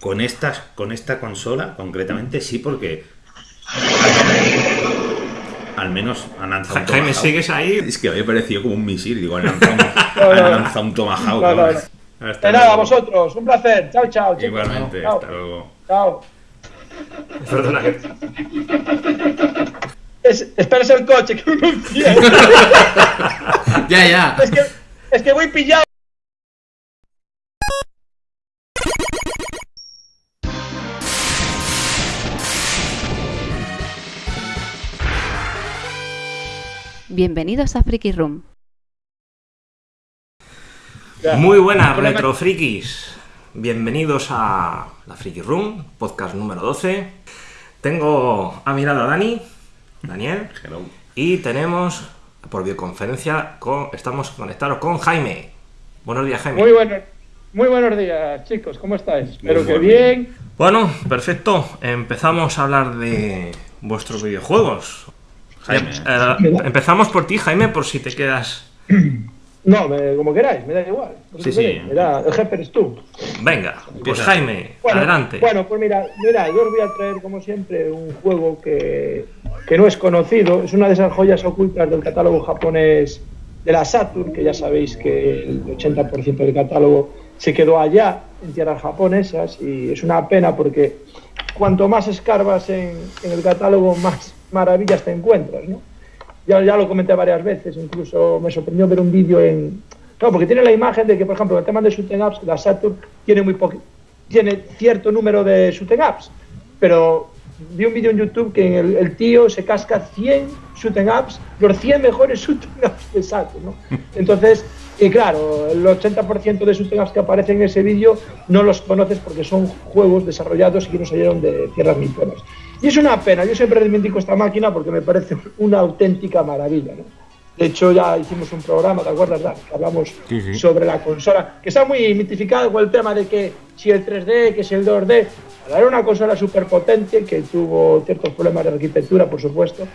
con, estas, con esta consola, concretamente, sí, porque al menos han lanzado un Jaime, Tomahawk. ¿sigues ahí? Es que había parecido como un misil, digo, han lanzado un, han lanzado un Tomahawk. No, no, no. Hasta nada, luego. vosotros. Un placer. Chao, chao. chicos. Igualmente, Chao. hasta luego. Chao. Perdona. Es, esperes el coche, que me entiende. Ya, ya. es, que, es que voy pillado. Bienvenidos a Freaky Room. Muy buenas, Problema- retro frikis. Bienvenidos a la Freaky Room, podcast número 12. Tengo a mi lado a Dani, Daniel, Hello. y tenemos por videoconferencia, con, estamos conectados con Jaime. Buenos días, Jaime. Muy buenos, muy buenos días, chicos. ¿Cómo estáis? Espero que bien. Bueno, perfecto. Empezamos a hablar de vuestros videojuegos. Jaime. Eh, empezamos por ti, Jaime, por si te quedas. No, me- como queráis, me da igual. Sí, sí. Me da- el jefe eres tú. Venga, pues. Jaime, Bueno, adelante. Bueno, pues mira, mira, yo os voy a traer, como siempre, un juego que, que no es conocido. Es una de esas joyas ocultas del catálogo japonés de la Saturn, que ya sabéis que el 80% del catálogo se quedó allá, en tierras japonesas, y es una pena porque cuanto más escarbas en, en el catálogo, más maravillas te encuentras, ¿no? Ya, ya lo comenté varias veces, incluso me sorprendió ver un vídeo en... No, porque tiene la imagen de que, por ejemplo, el tema de shooting ups, la Saturn tiene muy poqui- tiene cierto número de shooting ups, pero vi un vídeo en YouTube que el, el tío se casca 100 shooting ups, los 100 mejores shooting ups de Saturn, ¿no? Entonces, y claro, el 80% de shooting ups que aparecen en ese vídeo no los conoces porque son juegos desarrollados y que no salieron de tierras nipponas. Y es una pena, yo siempre reivindico esta máquina porque me parece una auténtica maravilla, ¿no? De hecho, ya hicimos un programa, ¿te acuerdas, Dan? Hablamos Sí, sí. sobre la consola, que está muy mitificado con el tema de que si el 3D, que si el 2D. Era una consola súper potente que tuvo ciertos problemas de arquitectura, por supuesto,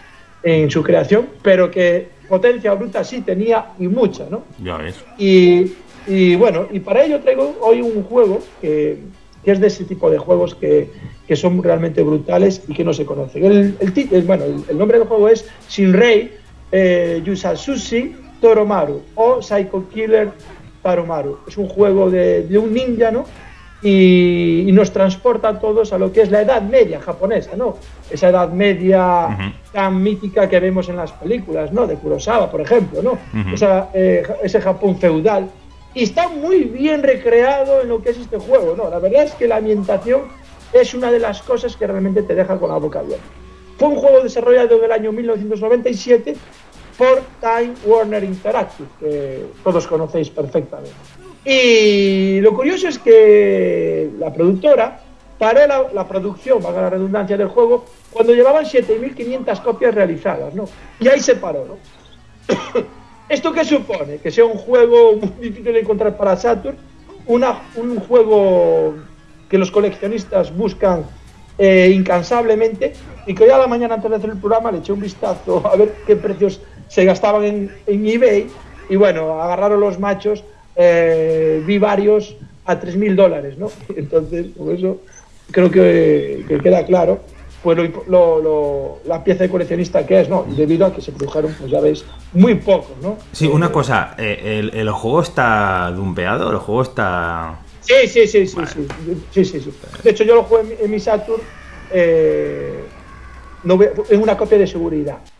en su creación, pero que potencia bruta sí tenía y mucha, ¿no? Ya ves. Y, y bueno, y para ello traigo hoy un juego que, que es de ese tipo de juegos que, que son realmente brutales y que no se conocen. El, el, bueno, el, el nombre del juego es Shinrei eh, Yusatsushi Toromaru o Psycho Killer Taromaru. Es un juego de, de un ninja, ¿no? Y, y nos transporta a todos a lo que es la Edad Media japonesa, ¿no? Esa Edad Media Ujú. tan mítica que vemos en las películas, ¿no? De Kurosawa, por ejemplo, ¿no? Ujú. Esa, eh, ese Japón feudal. Y está muy bien recreado en lo que es este juego, ¿no? La verdad es que la ambientación es una de las cosas que realmente te deja con la boca abierta. Fue un juego desarrollado en el año 1997 por Time Warner Interactive, que todos conocéis perfectamente. Y lo curioso es que la productora paró la, la producción, valga la redundancia del juego, cuando llevaban 7.500 copias realizadas, ¿no? Y ahí se paró, ¿no? ¿Esto qué supone? Que sea un juego muy difícil de encontrar para Saturn, una, un juego que los coleccionistas buscan eh, incansablemente y que hoy a la mañana antes de hacer el programa le eché un vistazo a ver qué precios se gastaban en, eBay y bueno, agarraron los machos, eh, vi varios a 3.000 dólares, ¿no? Entonces, con eso creo que queda claro pues lo, impo- lo- lo- la pieza de coleccionista que es, ¿no? Y debido a que se produjeron, pues ya veis, muy pocos, ¿no? Sí, una cosa, eh, el, el juego está dumpeado, el juego está... Sí, sí, sí, sí, sí, sí, sí, sí. De hecho, yo lo jugué en, mi- Saturn eh, no en una copia de seguridad.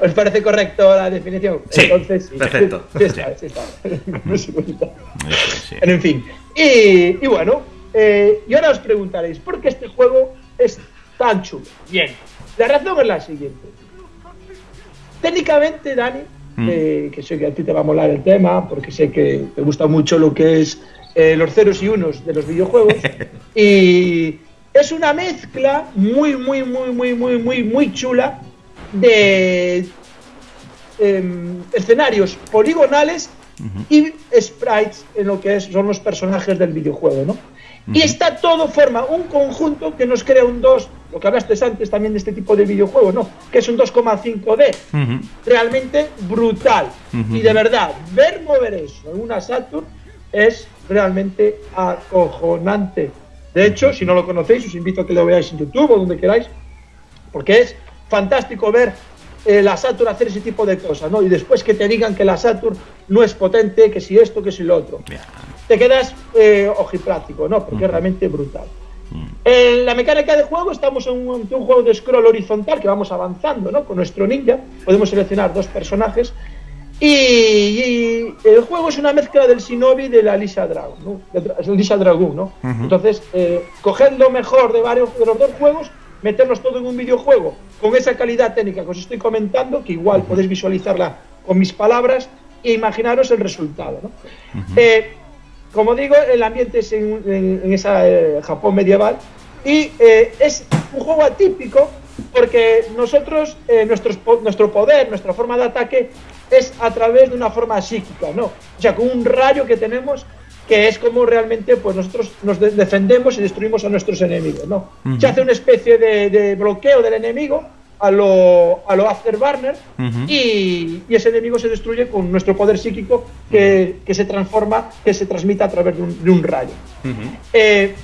¿Os parece correcto la definición? Sí, Entonces, perfecto. Sí, está, sí está. En fin. Y, y bueno, eh, y ahora os preguntaréis, ¿por qué este juego es tan chulo? Bien, la razón es la siguiente. Técnicamente, Dani, Mm. eh, que sé que a ti te va a molar el tema, porque sé que te gusta mucho lo que es eh, los ceros y unos de los videojuegos, y es una mezcla muy, muy, muy, muy, muy, muy, muy chula de em, escenarios poligonales y sprites en lo que es, son los personajes del videojuego, ¿no? Y está todo forma un conjunto que nos crea un 2, lo que hablaste antes también de este tipo de videojuego, ¿no? Que es un 2,5D. Ujú. Realmente brutal. Ujú. Y de verdad, ver mover eso en una Saturn es realmente acojonante. De hecho, si no lo conocéis, os invito a que lo veáis en YouTube o donde queráis, porque es fantástico ver eh, la Saturn hacer ese tipo de cosas, ¿no? Y después que te digan que la Saturn no es potente, que si esto, que si lo otro. Te quedas eh, ojiplático, ¿no? Porque es realmente brutal. En la mecánica de juego estamos en un, ante un juego de scroll horizontal que vamos avanzando, ¿no? Con nuestro ninja podemos seleccionar dos personajes y, y el juego es una mezcla del Shinobi y de la Lisa Dragon, ¿no? De- Lisa Dragoon, ¿no? Entonces, eh, coged lo mejor de varios de los dos juegos, meterlos todo en un videojuego con esa calidad técnica que os estoy comentando, que igual podéis visualizarla con mis palabras e imaginaros el resultado, ¿no? Eh, como digo, el ambiente es en, en- en esa eh, Japón medieval y eh, es un juego atípico porque nosotros, eh, nuestros nuestro poder, nuestra forma de ataque es a través de una forma psíquica, ¿no? O sea, con un rayo que tenemos que es como realmente pues nosotros nos de- defendemos y destruimos a nuestros enemigos, ¿no? Se hace una especie de, de bloqueo del enemigo a lo, a lo Afterburner y, y ese enemigo se destruye con nuestro poder psíquico que, que se transforma, que se transmite a través de un, de un rayo. Eh,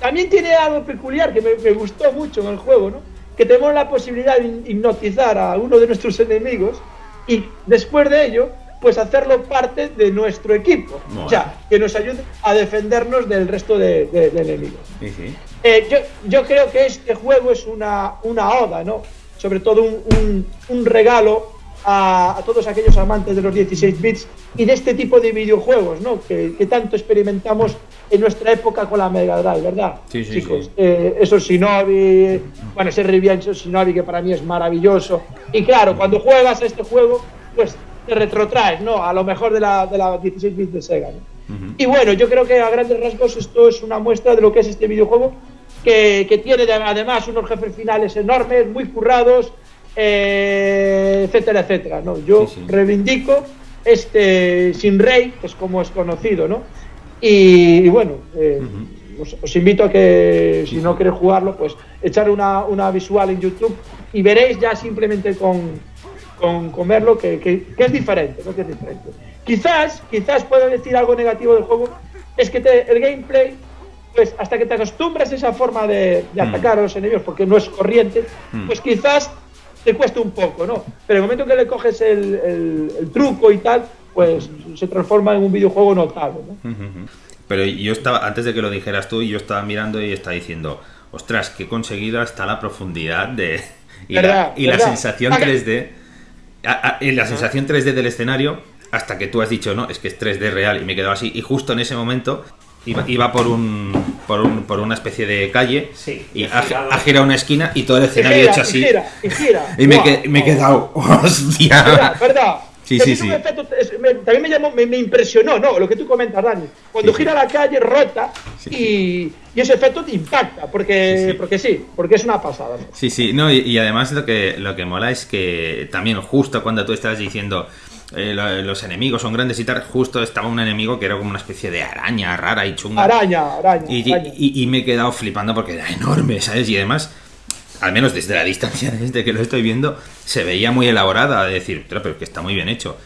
también tiene algo peculiar que me, me gustó mucho en el juego, ¿no? Que tenemos la posibilidad de hipnotizar a uno de nuestros enemigos y después de ello, pues hacerlo parte de nuestro equipo. O sea, que nos ayude a defendernos del resto de, de- de enemigos. Sí, sí. Eh, yo, yo creo que este juego es una, una oda, ¿no? Sobre todo un, un- un regalo a, a todos aquellos amantes de los 16 bits y de este tipo de videojuegos, ¿no? Que, que tanto experimentamos en nuestra época con la Mega Drive, ¿verdad? Sí, sí, Chicos, sí. Eh, esos Shinobi, bueno, ese Revenge Shinobi que para mí es maravilloso. Y claro, cuando juegas a este juego, pues te retrotraes, ¿no? A lo mejor de la, de la 16 bits de Sega, ¿no? Y bueno, yo creo que a grandes rasgos esto es una muestra de lo que es este videojuego, que, que tiene de- además unos jefes finales enormes, muy currados, eh, etcétera, etcétera. ¿no? Yo Sí, sí. reivindico este Sin Rey, que es como es conocido, ¿no? Y, y bueno, eh, os, os invito a que si no queréis jugarlo, pues echar una, una visual en YouTube y veréis ya simplemente con, con, verlo que, que- que es diferente, ¿no? Que es diferente. Quizás, quizás pueda decir algo negativo del juego, es que te- el gameplay, pues hasta que te acostumbras a esa forma de, de atacar a los enemigos, porque no es corriente, pues quizás te cuesta un poco, ¿no? Pero el momento que le coges el, el- el truco y tal, pues se transforma en un videojuego notable, ¿no? Pero yo estaba, antes de que lo dijeras tú, yo estaba mirando y estaba diciendo, ostras, qué conseguida está la profundidad de. Y, la, y la sensación Haga- 3D. a- a- y la sensación 3D del escenario, hasta que tú has dicho, no, es que es 3D real, y me he quedado así. Y justo en ese momento iba, iba por un. Por, un, por una especie de calle Sí, y y ha, girado. ha girado una esquina y todo el Y escenario gira, hecho y así. gira, y gira. Y me, Guau, que- me he quedado, hostia. ¿Verdad? Sí, sí, sí. un efecto- es- me- también me, llamó, me, me impresionó, ¿no? Lo que tú comentas, Dani. Cuando Sí, gira la calle, rota y, y ese efecto te impacta, porque porque sí, porque es una pasada. ¿no? Sí, sí, no, y, y además lo que, lo que mola es que también justo cuando tú estás diciendo eh, lo- los enemigos son grandes y tal, justo estaba un enemigo que era como una especie de araña rara y chunga. Araña, araña. Y, araña. y- y me he quedado flipando porque era enorme, ¿sabes? Y además, al menos desde la distancia, desde que lo estoy viendo, se veía muy elaborada. De decir, "Pero, que está muy bien hecho.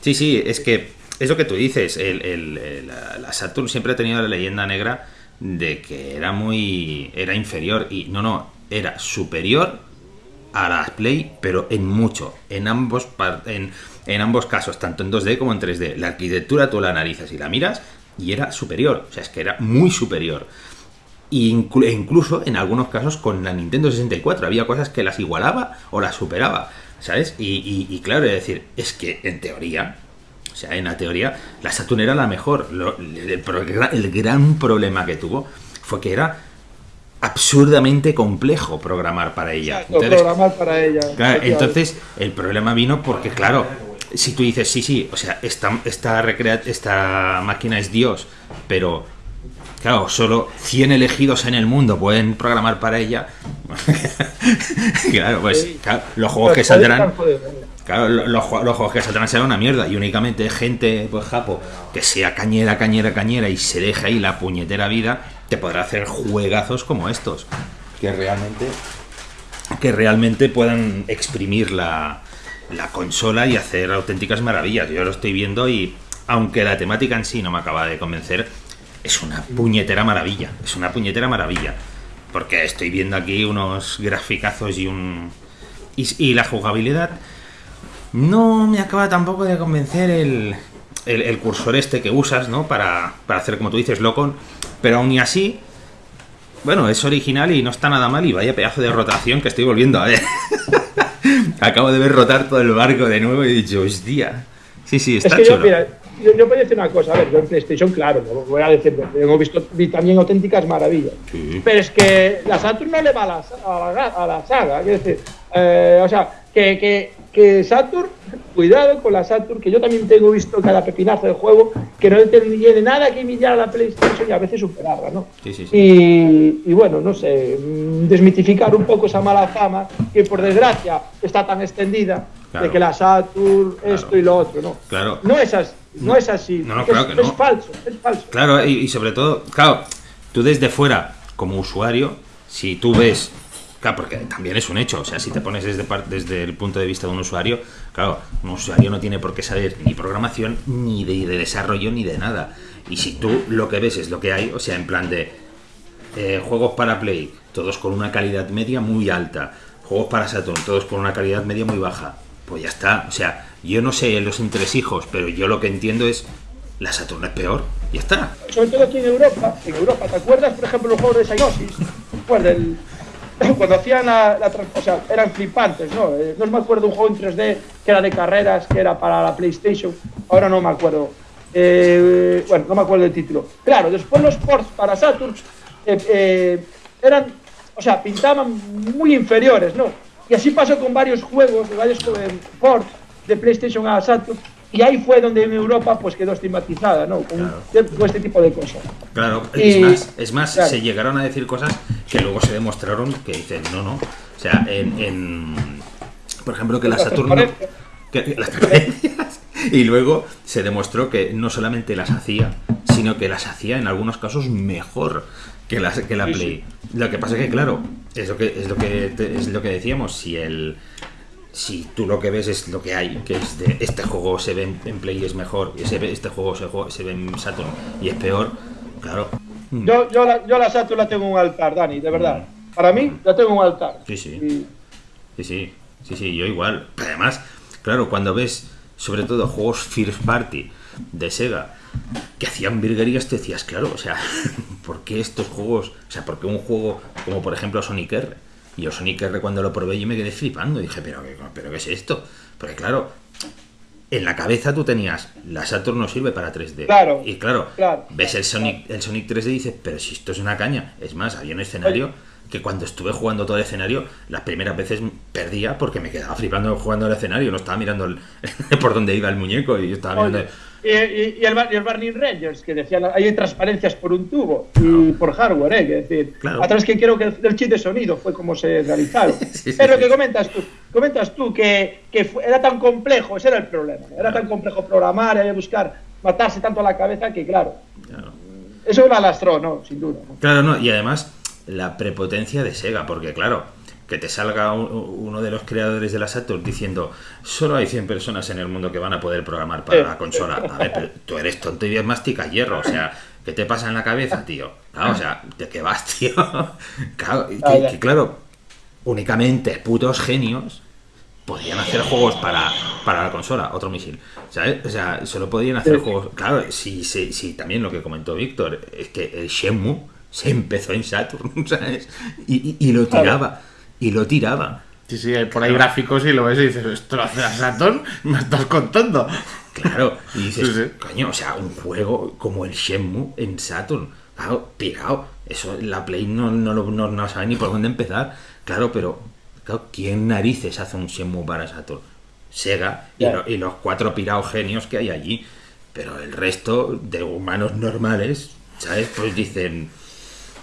Sí, sí, es que es lo que tú dices. El, el- la, la Saturn siempre ha tenido la leyenda negra de que era muy. era inferior. Y no, no, era superior a la Play, pero en mucho, en ambos, en, en ambos casos, tanto en 2D como en 3D. La arquitectura tú la analizas y la miras y era superior, o sea, es que era muy superior. E incluso en algunos casos con la Nintendo 64 había cosas que las igualaba o las superaba, ¿sabes? Y, y- y claro, es decir, es que en teoría, o sea, en la teoría, la Saturn era la mejor. Lo- el, el gran problema que tuvo fue que era absurdamente complejo programar para ella. Exacto, Entonces, programar para ella. Claro, entonces el problema vino porque, claro, si tú dices, sí, sí, o sea, esta, esta, recrea- esta máquina es Dios, pero, claro, solo 100 elegidos en el mundo pueden programar para ella. claro, pues claro, los juegos que saldrán... Claro, lo- los, los juegos que saldrán serán una mierda y únicamente gente, pues Japo, que sea cañera, cañera, cañera y se deje ahí la puñetera vida, te podrá hacer juegazos como estos. Que realmente que realmente puedan exprimir la, la consola y hacer auténticas maravillas. Yo lo estoy viendo y aunque la temática en sí no me acaba de convencer, es una puñetera maravilla. Es una puñetera maravilla. Porque estoy viendo aquí unos graficazos y un. Y, la jugabilidad. No me acaba tampoco de convencer el, el, cursor este que usas, ¿no? Para, para hacer, como tú dices, Locon. Pero aún y así, bueno, es original y no está nada mal. Y vaya pedazo de rotación que estoy volviendo a ver. Acabo de ver rotar todo el barco de nuevo y he dicho, hostia. Sí, sí, Es está que yo, chulo. mira, yo, yo voy a decir una cosa, a ver, yo en PlayStation, claro, no voy a decir, hemos visto vi también auténticas maravillas. Sí. Pero es que la Saturn no le va a la, a la, a la saga, quiero decir, eh, o sea, que, que, que Saturn, cuidado con la Saturn, que yo también tengo visto cada pepinazo de juego, que no tiene nada que envidiar a la PlayStation y a veces superarla, ¿no? Sí, sí, sí. Y, y bueno, no sé, mm, desmitificar un poco esa mala fama que por desgracia está tan extendida Claro. de que la Saturn, Claro. esto y lo otro, ¿no? Claro. No es así, no es así. No, no, es, claro que no. es falso, es falso. Claro, y, y sobre todo, claro, tú desde fuera, como usuario, si tú ves, claro, porque también es un hecho, o sea, si te pones desde, desde el punto de vista de un usuario, claro, un usuario no tiene por qué saber ni programación, ni de, de desarrollo, ni de nada. Y si tú lo que ves es lo que hay, o sea, en plan de eh, juegos para Play, todos con una calidad media muy alta, juegos para Saturn, todos con una calidad media muy baja, pues ya está. O sea, yo no sé los entresijos, pero yo lo que entiendo es la Saturn es peor, ya está. Sobre todo aquí en Europa, en Europa, ¿te acuerdas, por ejemplo, los juegos de Psygnosis? Pues del- cuando hacían la, la o sea, eran flipantes, ¿no? Eh, no me acuerdo un juego en 3D que era de carreras, que era para la PlayStation, ahora no me acuerdo. Eh, bueno, no me acuerdo del título. Claro, después los ports para Saturn eh, eh, eran, o sea, pintaban muy inferiores, ¿no? Y así pasó con varios juegos, varios ports de PlayStation a Saturn, y ahí fue donde en Europa pues quedó estigmatizada, ¿no? Con, con este tipo de cosas. Claro, Y- es más, es más claro. se llegaron a decir cosas que luego se demostraron que dicen, no, no. O sea, en, en- por ejemplo, que la Las Saturn... no- transparencias. que- las transparencias. Y luego se demostró que no solamente las hacía, sino que las hacía en algunos casos mejor que, las, que la Play. Lo que pasa es que, claro, es lo que, es lo que, es lo que decíamos, si el... Si tú lo que ves es lo que hay, que es de este juego se ve en, en Play y es mejor, y este juego se, se ve en Saturn y es peor, claro. Mm. Yo, yo, la, yo la Saturn la tengo en un altar, Dani, de verdad. Para mí, la tengo en un altar. Sí, sí. Y- Sí, sí, sí, sí, yo igual. Pero además, claro, cuando ves sobre todo juegos first party de Sega que hacían virguerías, te decías, claro, o sea, ¿por qué estos juegos? O sea, ¿por qué un juego como por ejemplo Sonic R? Y yo Sonic R cuando lo probé yo me quedé flipando. Dije, ¿pero qué, pero qué es esto? Porque claro, en la cabeza tú tenías, la Saturn no sirve para 3D. Claro, Y claro, claro. ves el Sonic, el Sonic 3D y dices, pero si esto es una caña. Es más, había un escenario que cuando estuve jugando todo el escenario, las primeras veces perdía porque me quedaba flipando jugando el escenario, no estaba mirando el- por dónde iba el muñeco y yo estaba mirando... Y, y- y el, y el Burning Rangers, que decían, hay transparencias por un tubo y por hardware, ¿eh? Que decir, Claro. a través que creo que el chip de sonido fue como se realizaron. Sí, sí, es lo sí. que comentas tú. Comentas tú que, que fue- era tan complejo, ese era el problema. Era tan complejo programar, había que buscar matarse tanto a la cabeza que, claro, eso la lastró, ¿no? Sin duda. ¿no? Claro, no, y además la prepotencia de Sega, porque claro, que te salga un- uno de los creadores de la Saturn diciendo solo hay 100 personas en el mundo que van a poder programar para la consola. A ver, pero tú eres tonto y mastica hierro, o sea, ¿qué te pasa en la cabeza, tío? Claro, o sea, ¿de qué vas, tío? Claro, que, claro, únicamente putos genios podían hacer juegos para, para la consola, otro misil. ¿Sabes? O sea, solo podían hacer Sí. juegos. Claro, sí, sí, sí, también lo que comentó Víctor, es que el Shenmue se empezó en Saturn, ¿sabes? Y, y- y lo tiraba, y lo tiraba. Sí, sí, por ahí gráficos y lo ves y dices, ¿esto lo hace la Saturn? ¿Me estás contando? Claro, y dices, Sí, sí. coño, o sea, un juego como el Shenmue en Saturn, claro, pirado. Eso la Play no, no, no, no sabe ni por dónde empezar. Claro, pero, claro, ¿quién narices hace un Shenmue para Saturn? Sega y, lo- y los cuatro pirados genios que hay allí. Pero el resto de humanos normales, ¿sabes? Pues dicen.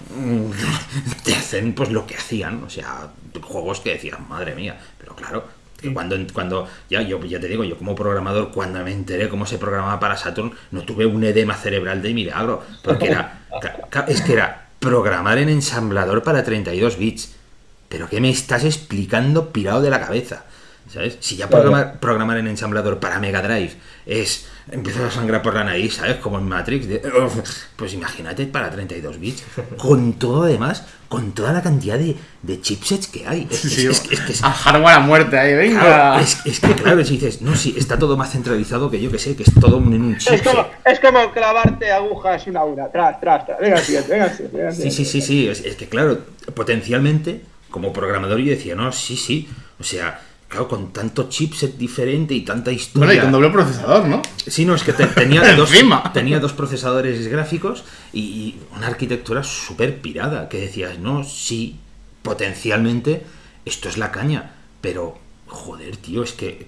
Te hacen pues lo que hacían, o sea, juegos que decían, madre mía, pero claro, que cuando, cuando ya yo ya te digo, yo como programador, cuando me enteré cómo se programaba para Saturn, no tuve un edema cerebral de milagro, porque era, es que era programar en ensamblador para 32 bits. Pero ¿qué me estás explicando pirado de la cabeza? ¿Sabes? Si ya programar, programar en ensamblador para Mega Drive es empezar a sangrar por la nariz, ¿sabes? Como en Matrix. de- pues imagínate para 32 bits. Con todo además, con toda la cantidad de, de chipsets que hay. Es, es- Sí, es- es que es- a hardware a muerte ahí, venga. claro, es- es que claro, si dices, no, sí, está todo más centralizado que yo que sé, que es todo en un Es chipset. como, es como clavarte agujas una a una. Tras, tras, tras. Venga, siguiente, venga, siguiente, venga, Sí, siguiente. sí, sí, sí. Es, es que, claro, potencialmente, como programador, yo decía, no, sí, sí. O sea, claro, con tanto chipset diferente y tanta historia. Bueno, y con doble procesador, ¿no? Sí, no, es que te- tenía, dos, tenía dos procesadores gráficos y, y una arquitectura súper pirada. Que decías, no, sí, potencialmente esto es la caña. Pero, joder, tío, es que.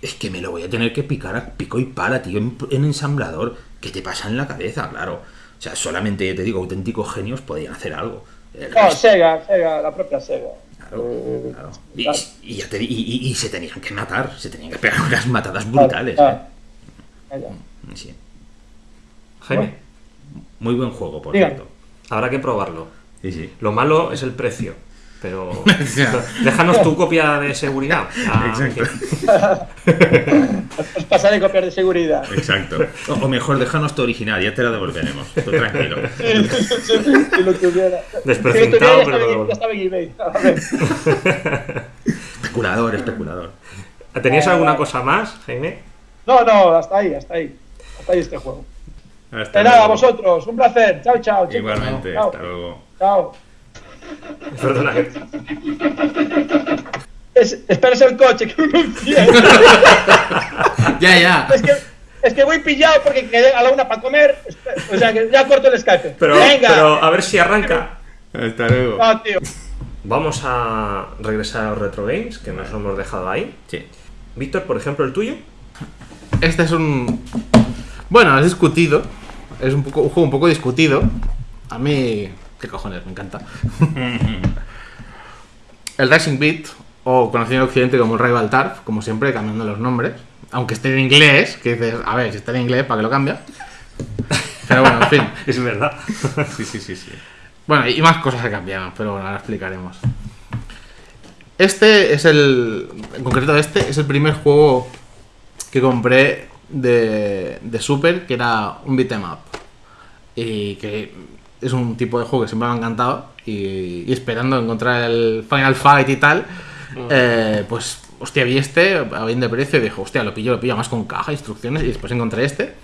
Es que me lo voy a tener que picar a pico y para, tío, en, en ensamblador. ¿Qué te pasa en la cabeza? Claro. O sea, solamente, ya te digo, auténticos genios podían hacer algo. El No, resto- Sega, Sega, la propia Sega. Claro, Eh, claro. Y, y ya te di- y- y- y se tenían que matar, se tenían que pegar unas matadas brutales. ¿eh? Sí. Jaime, Muy buen juego, por Diga. cierto. habrá que probarlo. Sí, sí. Lo malo es el precio. Pero déjanos tu copia de seguridad. Ah, Os pasaré copias de seguridad. Exacto. O, o mejor, déjanos tu original, ya te la devolveremos. Tú tranquilo. si lo. Desprecintado, tuviera, ya pero- ya estaba en eBay. A ver. Especulador, especulador. ¿Tenías alguna cosa más, Jaime? No, no, hasta ahí, hasta ahí. Hasta ahí este juego. Hasta De nada, luego. vosotros. Un placer. Chao, chao. Igualmente, Chao. hasta luego. Chao. Perdona. Es, esperes el coche, que me. Ya, ya. es, que, es que voy pillado porque quedé a la una para comer. O sea que ya corto el Skype. Pero, Venga. pero a ver si arranca. Hasta luego. No, tío. Vamos a regresar a los retro games que nos hemos dejado ahí. Sí. Víctor, por ejemplo, el tuyo. Este es un. Bueno, es discutido. Es un, poco, un juego un poco discutido. A mí. ¿Qué cojones? Me encanta. el Racing Beat, o conocido en Occidente como el Rival Turf, como siempre, cambiando los nombres. Aunque esté en inglés, que dices, a ver, si está en inglés, ¿para qué lo cambia? Pero bueno, en fin. Es verdad. Sí, sí, sí, sí. Bueno, y más cosas que cambiaron, pero bueno, ahora explicaremos. Este es el. En concreto, este es el primer juego que compré de, de Super, que era un beat'em up. Y que es un tipo de juego que siempre me ha encantado. Y, y esperando encontrar el Final Fight y tal, eh, pues, hostia, vi este a bien de precio y dije, hostia, lo pillo, lo pillo más con caja, instrucciones. Y después encontré este.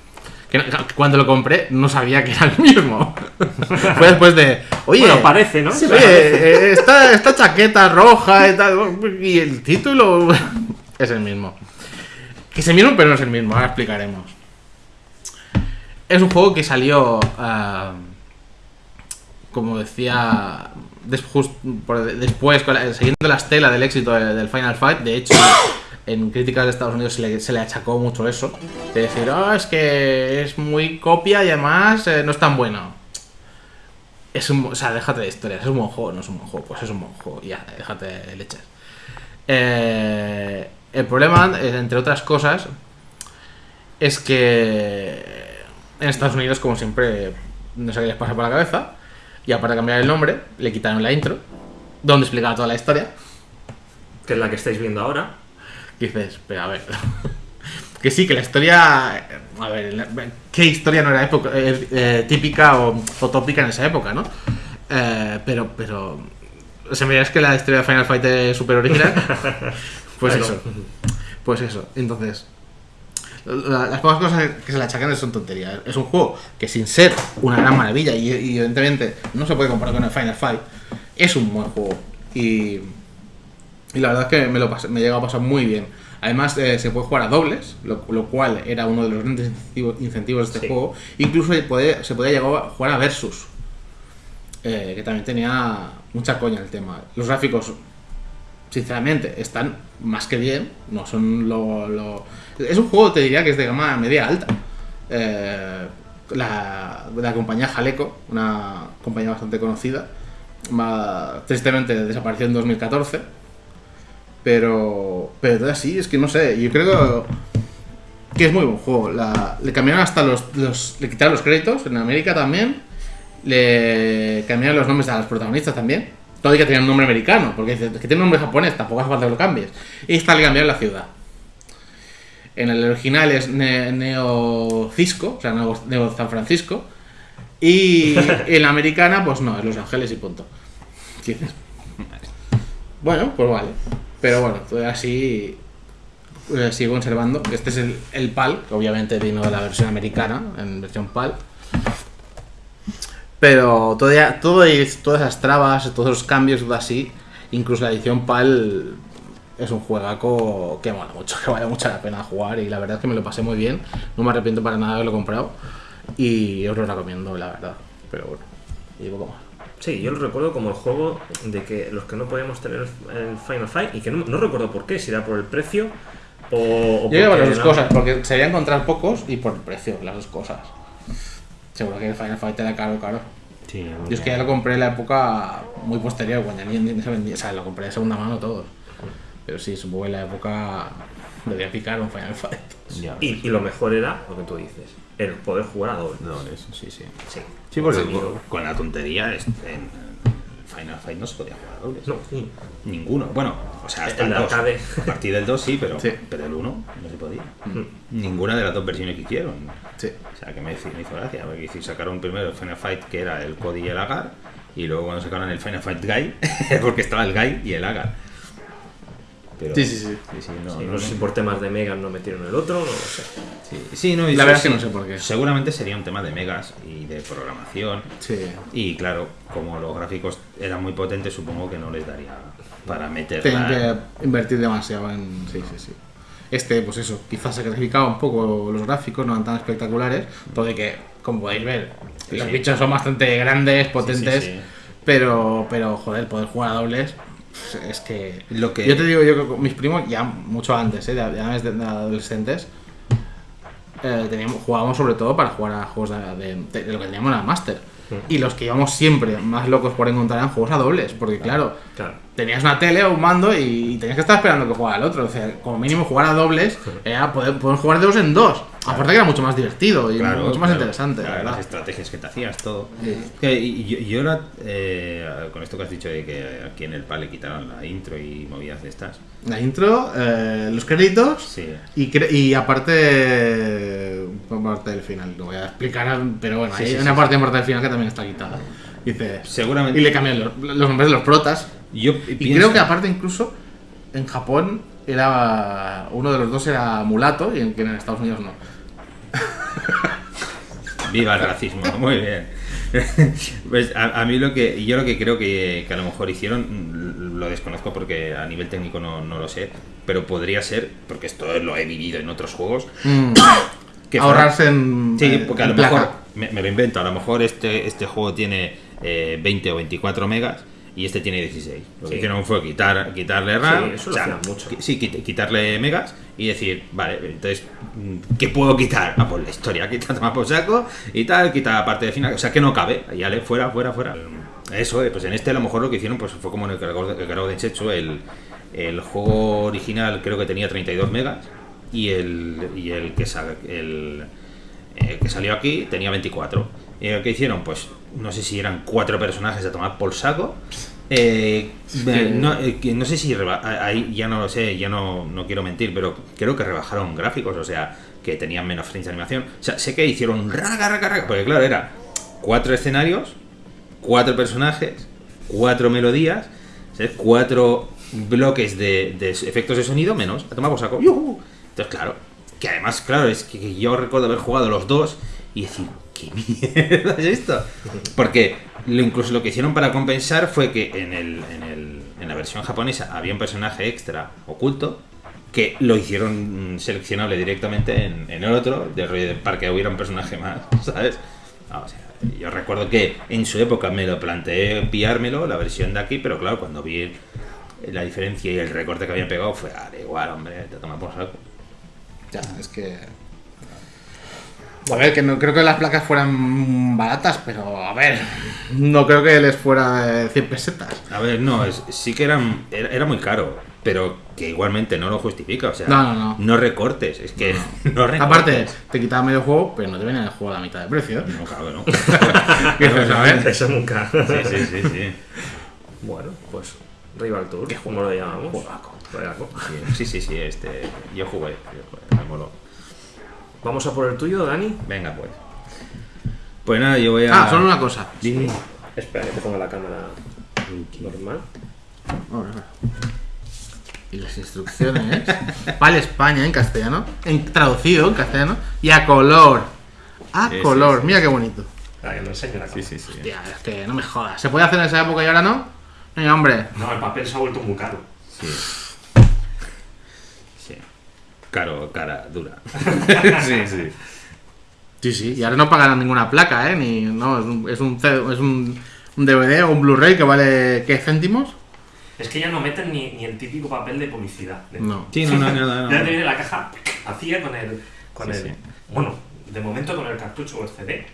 Que no- cuando lo compré no sabía que era el mismo. Fue después de, oye, Bueno, parece, ¿no? Sí, oye, eh, esta, esta chaqueta roja y tal. Y el título es el mismo. Que es el mismo, pero no es el mismo. Ahora explicaremos. Es un juego que salió. ah, como decía. después, siguiendo la estela del éxito de- del Final Fight. De hecho, en críticas de Estados Unidos se le, achacó mucho eso. De decir, "Ah, es que es muy copia y además eh, no es tan bueno. Es un, o sea, déjate de historias, es un buen juego, no es un buen juego, pues es un buen juego, ya, déjate de leches. Eh, el problema, eh, entre otras cosas, es que en Estados Unidos, como siempre, no sé qué les pasa por la cabeza, y aparte de cambiar el nombre, le quitaron la intro, donde explicaba toda la historia, Que es la que estáis viendo ahora. y dices, pero a ver, que sí, que la historia, a ver, ¿qué historia no era época, eh, eh, típica o, o tópica en esa época, no? Eh, pero, pero, o sea, me dirás que la historia de Final Fight es súper original, pues eso, pues eso, entonces, la- las pocas cosas que se le achacan son tonterías. Es un juego que sin ser una gran maravilla y, y evidentemente no se puede comparar con el Final Fight, es un buen juego. Y, y la verdad es que me lo pasé- me llegó a pasar muy bien. Además, eh, se puede jugar a dobles, lo, lo cual era uno de los grandes incentivos, incentivos de este Sí. juego. Incluso se podía, se podía llegar a jugar a versus, eh, que también tenía mucha coña el tema. Los gráficos, sinceramente, están más que bien. No son lo, lo- Es un juego, te diría, que es de gama media alta. Eh, la, la compañía Jaleco, una compañía bastante conocida, tristemente desapareció en 2014. Pero, pero todavía sí, es que no sé, yo creo que es muy buen juego. Le cambiaron hasta los, los- Le quitaron los créditos en América también. Le cambiaron los nombres a los protagonistas también. Todo hay que tener un nombre americano, porque dices, es que tiene un nombre japonés, tampoco hace falta que lo cambies. Y está le cambiar la ciudad. En el original es Ne- Neo Cisco, o sea, Neo, San Francisco. Y en la americana, pues no, es Los Ángeles y punto. ¿Qué dices? Bueno, pues vale. Pero bueno, así eh, sigo conservando. Este es el, el PAL, que obviamente vino de la versión americana, en versión PAL. Pero todavía, todo todas esas trabas, todos los cambios, todo así, incluso la edición PAL es un juegaco que mola mucho, que vale mucho la pena jugar y la verdad es que me lo pasé muy bien. No me arrepiento para nada de haberlo comprado y os lo recomiendo, la verdad. Pero bueno, y poco más. Sí, yo lo recuerdo como el juego de que los que no podíamos tener el Final Fight y que no, no recuerdo por qué, si era por el precio o, o Yo creo porque las dos no- cosas, porque se a encontrar pocos y por el precio, las dos cosas. Seguro que el Final Fight era caro, caro. Sí, Yo es que ya lo compré en la época muy posterior, cuando ya ni, ni se vendía, o sea, lo compré de segunda mano todos. Pero sí, supongo que en la época debía picar un Final Fight. Ya, Y, y lo mejor era lo que tú dices, el poder jugar a doble. no, eso, sí, sí. Sí, Sí, porque Con la tontería en Final Fight no se podía jugar a dobles. No, sí. Ninguno. Bueno, o sea, hasta El el de 2. arcade. A partir del 2 sí, pero, Sí. pero el 1 no se podía. Mm. Ninguna de las dos versiones que hicieron. Sí. O sea, que me, hizo- me hizo gracia. Porque sacaron primero el Final Fight, que era el Cody y el Agar. Y luego cuando sacaron el Final Fight Guy, porque estaba el Guy y el Agar. Pero, Sí, sí, sí. no, no, no sé si por temas de Megas no metieron el otro, no lo sé. Sí, sí, no, y La verdad es que no sé por qué. Seguramente sería un tema de megas y de programación. Sí. Y claro, como los gráficos eran muy potentes, supongo que no les daría para meter. Tienen que invertir demasiado en. Sí, sí, sí. Este, pues eso, quizás sacrificaba un poco los gráficos, no eran tan espectaculares, todo de que, como podéis ver, Sí, los sí. bichos son bastante grandes, potentes, sí, sí. pero, pero joder, poder jugar a dobles pues, es que... Lo que- Yo te digo, yo que con mis primos, ya mucho antes, ¿eh? ya desde de adolescentes, eh, teníamos, jugábamos sobre todo para jugar a juegos de, de- de lo que teníamos en la Master. Y los que íbamos siempre más locos por encontrar eran juegos a dobles, porque claro, Claro. tenías una tele o un mando y tenías que estar esperando que jugara el otro. O sea, como mínimo jugar a dobles era poder, poder jugar de dos en dos. Aparte que era mucho más divertido y Claro, mucho más claro, interesante, la claro, verdad. Las estrategias que te hacías, todo. Sí. Y yo, eh, con esto que has dicho de que aquí en el PAL le quitaron la intro y movidas de estas. La intro, eh, los créditos Sí. y, cre- y aparte, parte del final. No voy a explicar, pero bueno, Sí, hay una parte parte del final que también está quitada. Dice, Seguramente. y le cambian los, los nombres de los protas. Yo Y pienso- creo que aparte incluso en Japón era uno de los dos era mulato y en, que en Estados Unidos no. Viva el racismo, muy bien. Pues a, a mí lo que yo lo que creo que, que a lo mejor hicieron, mm, lo desconozco porque a nivel técnico no, no lo sé, pero podría ser, porque esto lo he vivido en otros juegos, que fuera- Ahorrarse en. Sí, eh, porque a lo placa. mejor, me, me lo invento, a lo mejor este, este juego tiene eh, 20 o 24 megas y este tiene 16. Lo que Sí. hicieron fue quitar, quitarle RAM, Sí, eso lo mucho. sí, quit- quitarle megas y decir, vale, entonces, mm, ¿qué puedo quitar? Ah, pues la historia, quita toma por saco y tal, quita la parte de final, o sea que no cabe, ya le fuera, fuera, fuera. Eso, eh, pues en este a lo mejor lo que hicieron pues fue como en el Caragol el Caragol de Checho, el, el juego original creo que tenía 32 megas y el, y el que sal- el, eh, que salió aquí tenía 24. ¿Y lo que hicieron? Pues no sé si eran cuatro personajes a tomar por saco. Eh, eh, no, eh, no sé si ahí ya no lo sé, ya no, no quiero mentir, pero creo que rebajaron gráficos, o sea, que tenían menos frames de animación. O sea, sé que hicieron raga, raga, raga, porque claro, era cuatro escenarios, cuatro personajes, cuatro melodías, ¿sabes? cuatro bloques de, de efectos de sonido menos, a tomar por saco. Entonces, claro, que además, claro, es que, que yo recuerdo haber jugado los dos y decir, ¿qué mierda es esto? Porque lo, incluso lo que hicieron para compensar fue que en, el, en, el- en la versión japonesa había un personaje extra oculto que lo hicieron seleccionable directamente en, en el otro, de rollo de- para que hubiera un personaje más, ¿sabes? Ah, o sea, yo recuerdo que en su época me lo planteé pillármelo, la versión de aquí, pero claro, cuando vi la diferencia y el recorte que habían pegado fue, ah, da igual, hombre, te toma por saco. Ya, es que. A ver, que no creo que las placas fueran baratas, pero a ver, no creo que les fuera de 100 pesetas. A ver, no, es- sí que eran, era, era muy caro, pero que igualmente no lo justifica, o sea, No, no, no. recortes, es que no, recortes. Aparte, te quitaba medio juego, pero no te venía el juego a la mitad de precio. No, claro, no. Ver, Eso nunca. Sí, sí, sí, sí. Bueno, pues Rival Tour, como lo llamamos. Juegaco. Sí, sí, sí, este, yo jugué, yo jugué, me moló. Vamos a por el tuyo, Dani. Venga, pues. Pues nada, yo voy a... Ah, solo una cosa. Sí. Espera, que te ponga la cámara normal. Y las instrucciones. Vale España en castellano. En, traducido en castellano. Y a color. A Sí, color. sí. Mira qué bonito. Ah, que me enseño la Sí, cámara. sí, sí. Hostia, es que no me jodas. ¿Se puede hacer en esa época y ahora no? Venga, hombre. No, el papel se ha vuelto muy caro. Sí. Caro, cara, dura. sí, sí. Sí, sí. Y ahora no pagan ninguna placa, ¿eh? Ni, no, es un, es un, C- es un, un DVD o un Blu-ray que vale. ¿Qué céntimos? Es que ya no meten ni, ni el típico papel de publicidad. No. Sí, no, no, no, no, Ya te no. viene la caja vacía con el. Con Sí, el sí. Bueno, de momento con el cartucho o el CD.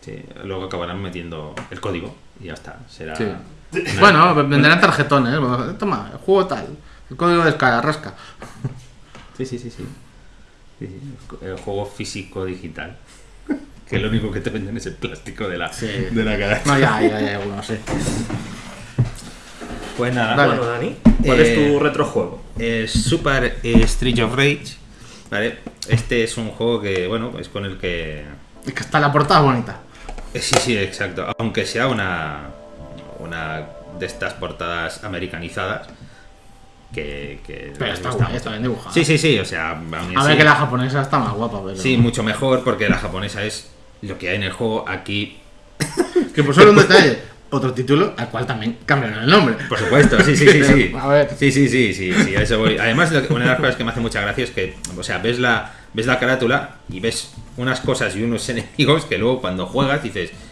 Sí, Luego acabarán metiendo el código y ya está. Será... Sí. una- Bueno, venderán tarjetones. Toma, el juego tal. El código de escala, rasca. Sí, sí, sí, sí. Sí, sí, El juego físico digital. Que lo único que te venden es el plástico de la, Sí. de la cara. No, ya, ya, ya, bueno, sí. Pues nada. Bueno, Dani, ¿cuál Eh, es tu retrojuego? Eh, Super eh, Street of Rage. ¿vale? Este es un juego que, bueno, es con el que. Es que está la portada bonita. eh, Sí, sí, exacto. Aunque sea una. Una de estas portadas americanizadas. Que. que Pero está guay, está bien dibujada. Sí, sí, sí. O sea, A ver que la japonesa está más guapa, pero. Sí, mucho mejor porque la japonesa es lo que hay en el juego. Aquí Que por solo un detalle. Otro título al cual también cambiaron el nombre. Por supuesto, sí, sí, sí, sí. A ver. Sí, sí, sí, sí, sí, a eso voy. Además, una de las cosas que me hace mucha gracia es que, o sea, ves la, ves la carátula y ves unas cosas y unos enemigos que luego cuando juegas dices, "No hay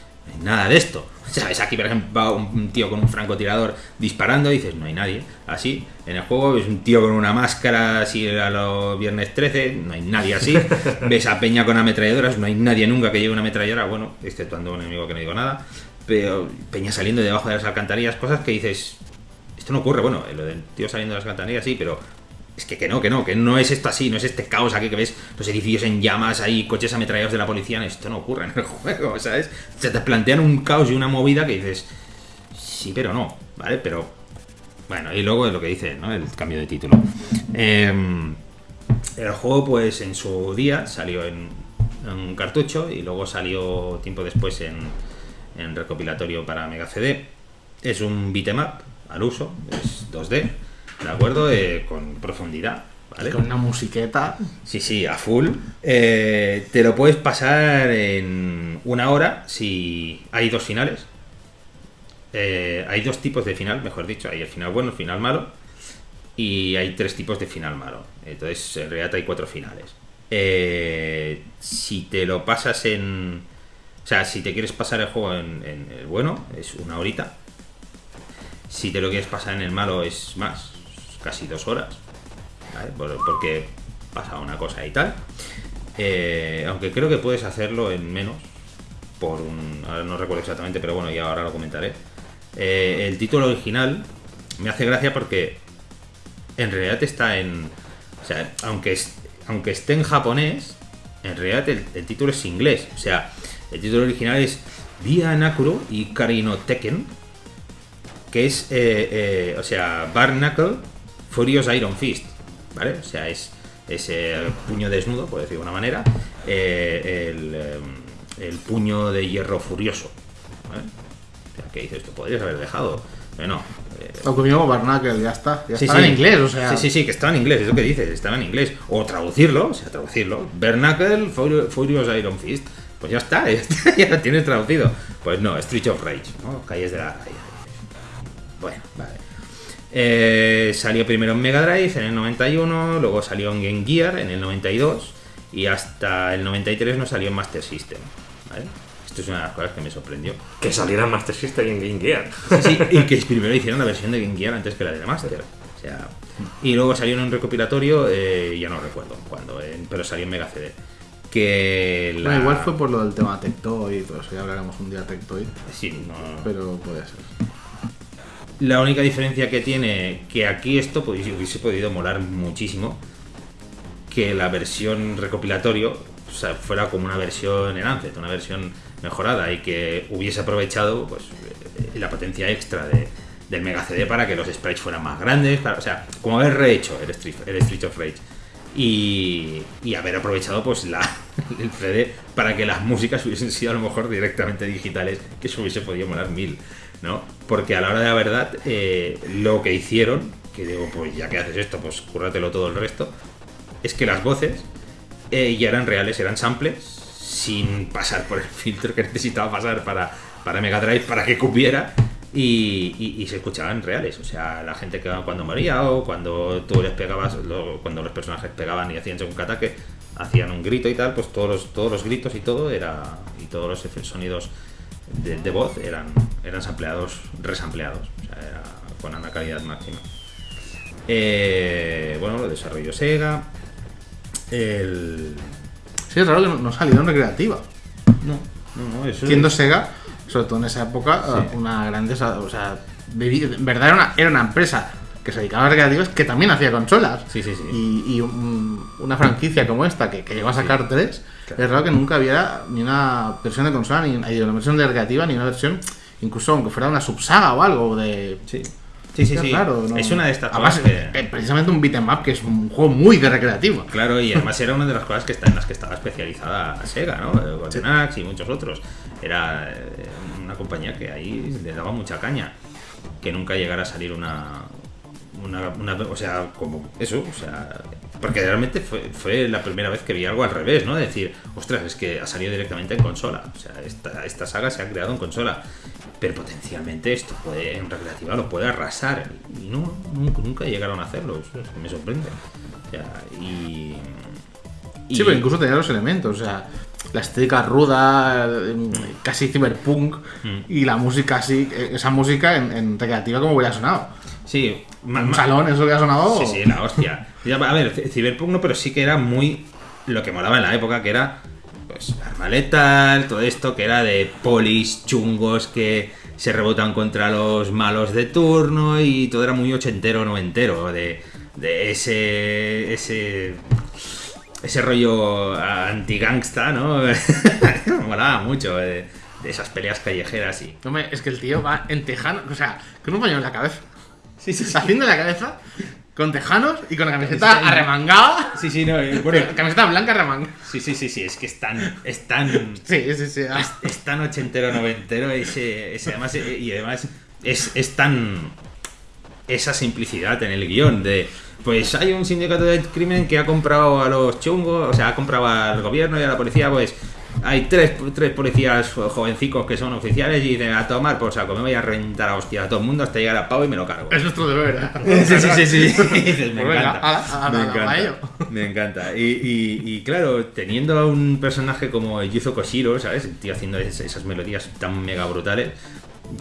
nada de esto. O sea, ves aquí, por ejemplo, va un tío con un francotirador disparando y dices, no hay nadie. Así, en el juego ves un tío con una máscara así a los viernes 13, no hay nadie así. ves a Peña con ametralladoras, no hay nadie nunca que lleve una ametralladora, bueno, exceptuando un enemigo que no digo nada. Pero Peña saliendo debajo de las alcantarillas, cosas que dices, esto no ocurre, bueno, lo del tío saliendo de las alcantarillas sí, pero es que, que no, que no, que no es esto así, no es este caos aquí que ves los edificios en llamas, ahí coches ametrallados de la policía, esto no ocurre en el juego, ¿sabes? Se te plantean un caos y una movida que dices, sí, pero no, ¿vale? Pero, bueno, y luego lo que dice, ¿no? El cambio de título. Em, el juego, pues en su día salió en, en un cartucho y luego salió tiempo después en, en recopilatorio para Mega CD. Es un beat'em up al uso, es 2D, ¿de acuerdo? Eh, con profundidad, ¿vale? Con una musiqueta. Sí, sí, a full. Eh, te lo puedes pasar en una hora si hay dos finales. Eh, hay dos tipos de final, mejor dicho. Hay el final bueno, el final malo. Y hay tres tipos de final malo. Entonces, en realidad hay cuatro finales. Eh, si te lo pasas en... O sea, si te quieres pasar el juego en, en el bueno, es una horita. Si te lo quieres pasar en el malo, es más, casi dos horas. porque pasa una cosa y tal. Eh, aunque creo que puedes hacerlo en menos. Por un. Ahora no recuerdo exactamente, pero bueno, ya ahora lo comentaré. Eh, el título original me hace gracia porque en realidad está en. O sea, aunque, aunque esté en japonés, en realidad el, título es inglés. O sea, el título original es Via Nakuro y Karino Tekken. Que es, eh, o sea, Barnacle Furious Iron Fist. ¿Vale? O sea, es ese puño desnudo, por decirlo de una manera. eh, el, eh, el puño de hierro furioso. ¿vale? O sea, que dices, esto podrías haber dejado. Bueno, eh, que mismo Barnacle, ya está. Ya Sí, está sí. en inglés, o sea. Sí, sí, sí, que estaba en inglés, es lo que dices, estaba en inglés. O traducirlo, o sea, traducirlo. Bernacle, Furi- Furious Iron Fist. Pues ya está, ya, está, ya lo tienes traducido. Pues no, Street of Rage, ¿no? Calles de la. Bueno, vale. Eh, salió primero en Mega Drive en el 91, luego salió en Game Gear en el 92 y hasta el 93 no salió en Master System. ¿vale? Esto es una de las cosas que me sorprendió. Que saliera en Master System y en Game Gear. Sí, sí, y que primero hicieron la versión de Game Gear antes que la de Master. O sea, y luego salió en un recopilatorio, eh, ya no recuerdo cuándo, eh, pero salió en Mega CD. Que la... Bueno, igual fue por lo del tema Tectoy y todo eso, ya hablaremos un día de Tectoy, Sí, no- pero puede ser. La única diferencia que tiene, que aquí esto hubiese podido molar muchísimo, que la versión recopilatorio fuera como una versión en Ancet, una versión mejorada y que hubiese aprovechado pues, eh, la potencia extra de, del Mega CD para que los sprites fueran más grandes, para- o sea, como haber rehecho el Street, el Street of Rage. Y, y haber aprovechado pues la, el CD para que las músicas hubiesen sido a lo mejor directamente digitales, que eso hubiese podido molar mil, ¿no? Porque a la hora de la verdad, eh, lo que hicieron, que digo, pues ya que haces esto, pues cúrratelo todo el resto, es que las voces eh, ya eran reales, eran samples, sin pasar por el filtro que necesitaba pasar para, para Mega Drive para que cupiera. Y, y- se escuchaban reales, o sea, la gente que cuando moría o cuando tú les pegabas, cuando los personajes pegaban y hacían según que ataque, hacían un grito y tal, pues todos los, todos los gritos y todo era y todos los sonidos de, de voz eran, eran sampleados, resampleados, o sea, era con una calidad máxima. Eh, bueno, lo desarrolló Sega. El, Sí, es raro que no, no salieron recreativa. no, no, no, eso Siendo Sega, sobre todo en esa época, Sí. una grande. O sea, verdad era una, era una empresa que se dedicaba a recreativas que también hacía consolas. Sí, sí, sí. Y, y un- una franquicia como esta, que, que llegó a sacar tres, Claro. es raro que nunca hubiera ni una versión de consola, ni ni una versión de recreativa, ni una versión, incluso aunque fuera una subsaga o algo de. Sí, sí, sí. Sí. ¿no? Es una de estas Además, cosas que... eh, precisamente un beat'em up que es un juego muy de recreativa. Claro, y además era una de las cosas que está, en las que estaba especializada Sega, ¿no? Eh, Golden Axe y muchos otros. Era eh, una compañía que ahí le daba mucha caña. Que nunca llegara a salir una. Una, una- o sea, como eso, o sea. Porque realmente fue, fue la primera vez que vi algo al revés, ¿no? Decir, ostras, es que ha salido directamente en consola. O sea, esta, esta saga se ha creado en consola. Pero potencialmente esto puede, en recreativa lo puede arrasar. Y no, nunca, nunca llegaron a hacerlo. Eso es- me sorprende. O sea, y. y- Sí, pero incluso tenía los elementos, o sea, la estética ruda, casi cyberpunk, Mm. y la música así, eh, esa música en, en recreativa como hubiera sonado. Sí, un salón, eso hubiera sonado. Sí, sí, la hostia. A ver, Cyberpunk no, pero sí que era muy lo que molaba en la época, que era pues arma letal, todo esto, que era de polis chungos que se rebotan contra los malos de turno y todo era muy ochentero, noventero, de, de ese, ese, ese rollo anti-gangsta, ¿no? Molaba mucho, de, de esas peleas callejeras y... Hombre, es que el tío va en tejano, o sea, con un pañuelo en la cabeza. Sí, sí, Haciendo la cabeza, con tejanos y con la camiseta Camiseta- arremangada. Sí, sí, no, Camiseta blanca arremangada. Sí, sí, sí, sí, es que es tan, es tan, Sí, sí, sí. ah. es, es tan ochentero, noventero, ese, ese además, eh, y además es, es tan, esa simplicidad en el guion de, pues hay un sindicato de crimen que ha comprado a los chungos, o sea, ha comprado al gobierno y a la policía, pues hay tres, tres policías jovencicos que son oficiales y dicen a tomar por saco, me voy a rentar a hostia a todo el mundo hasta llegar a Pau y me lo cargo. Es nuestro deber. ¿eh? Sí, sí, sí, sí. Dices, me Pues encanta. me encanta. Me encanta. Y, y- y claro, teniendo a un personaje como Yuzo Koshiro, ¿sabes? El tío haciendo es- esas melodías tan mega brutales,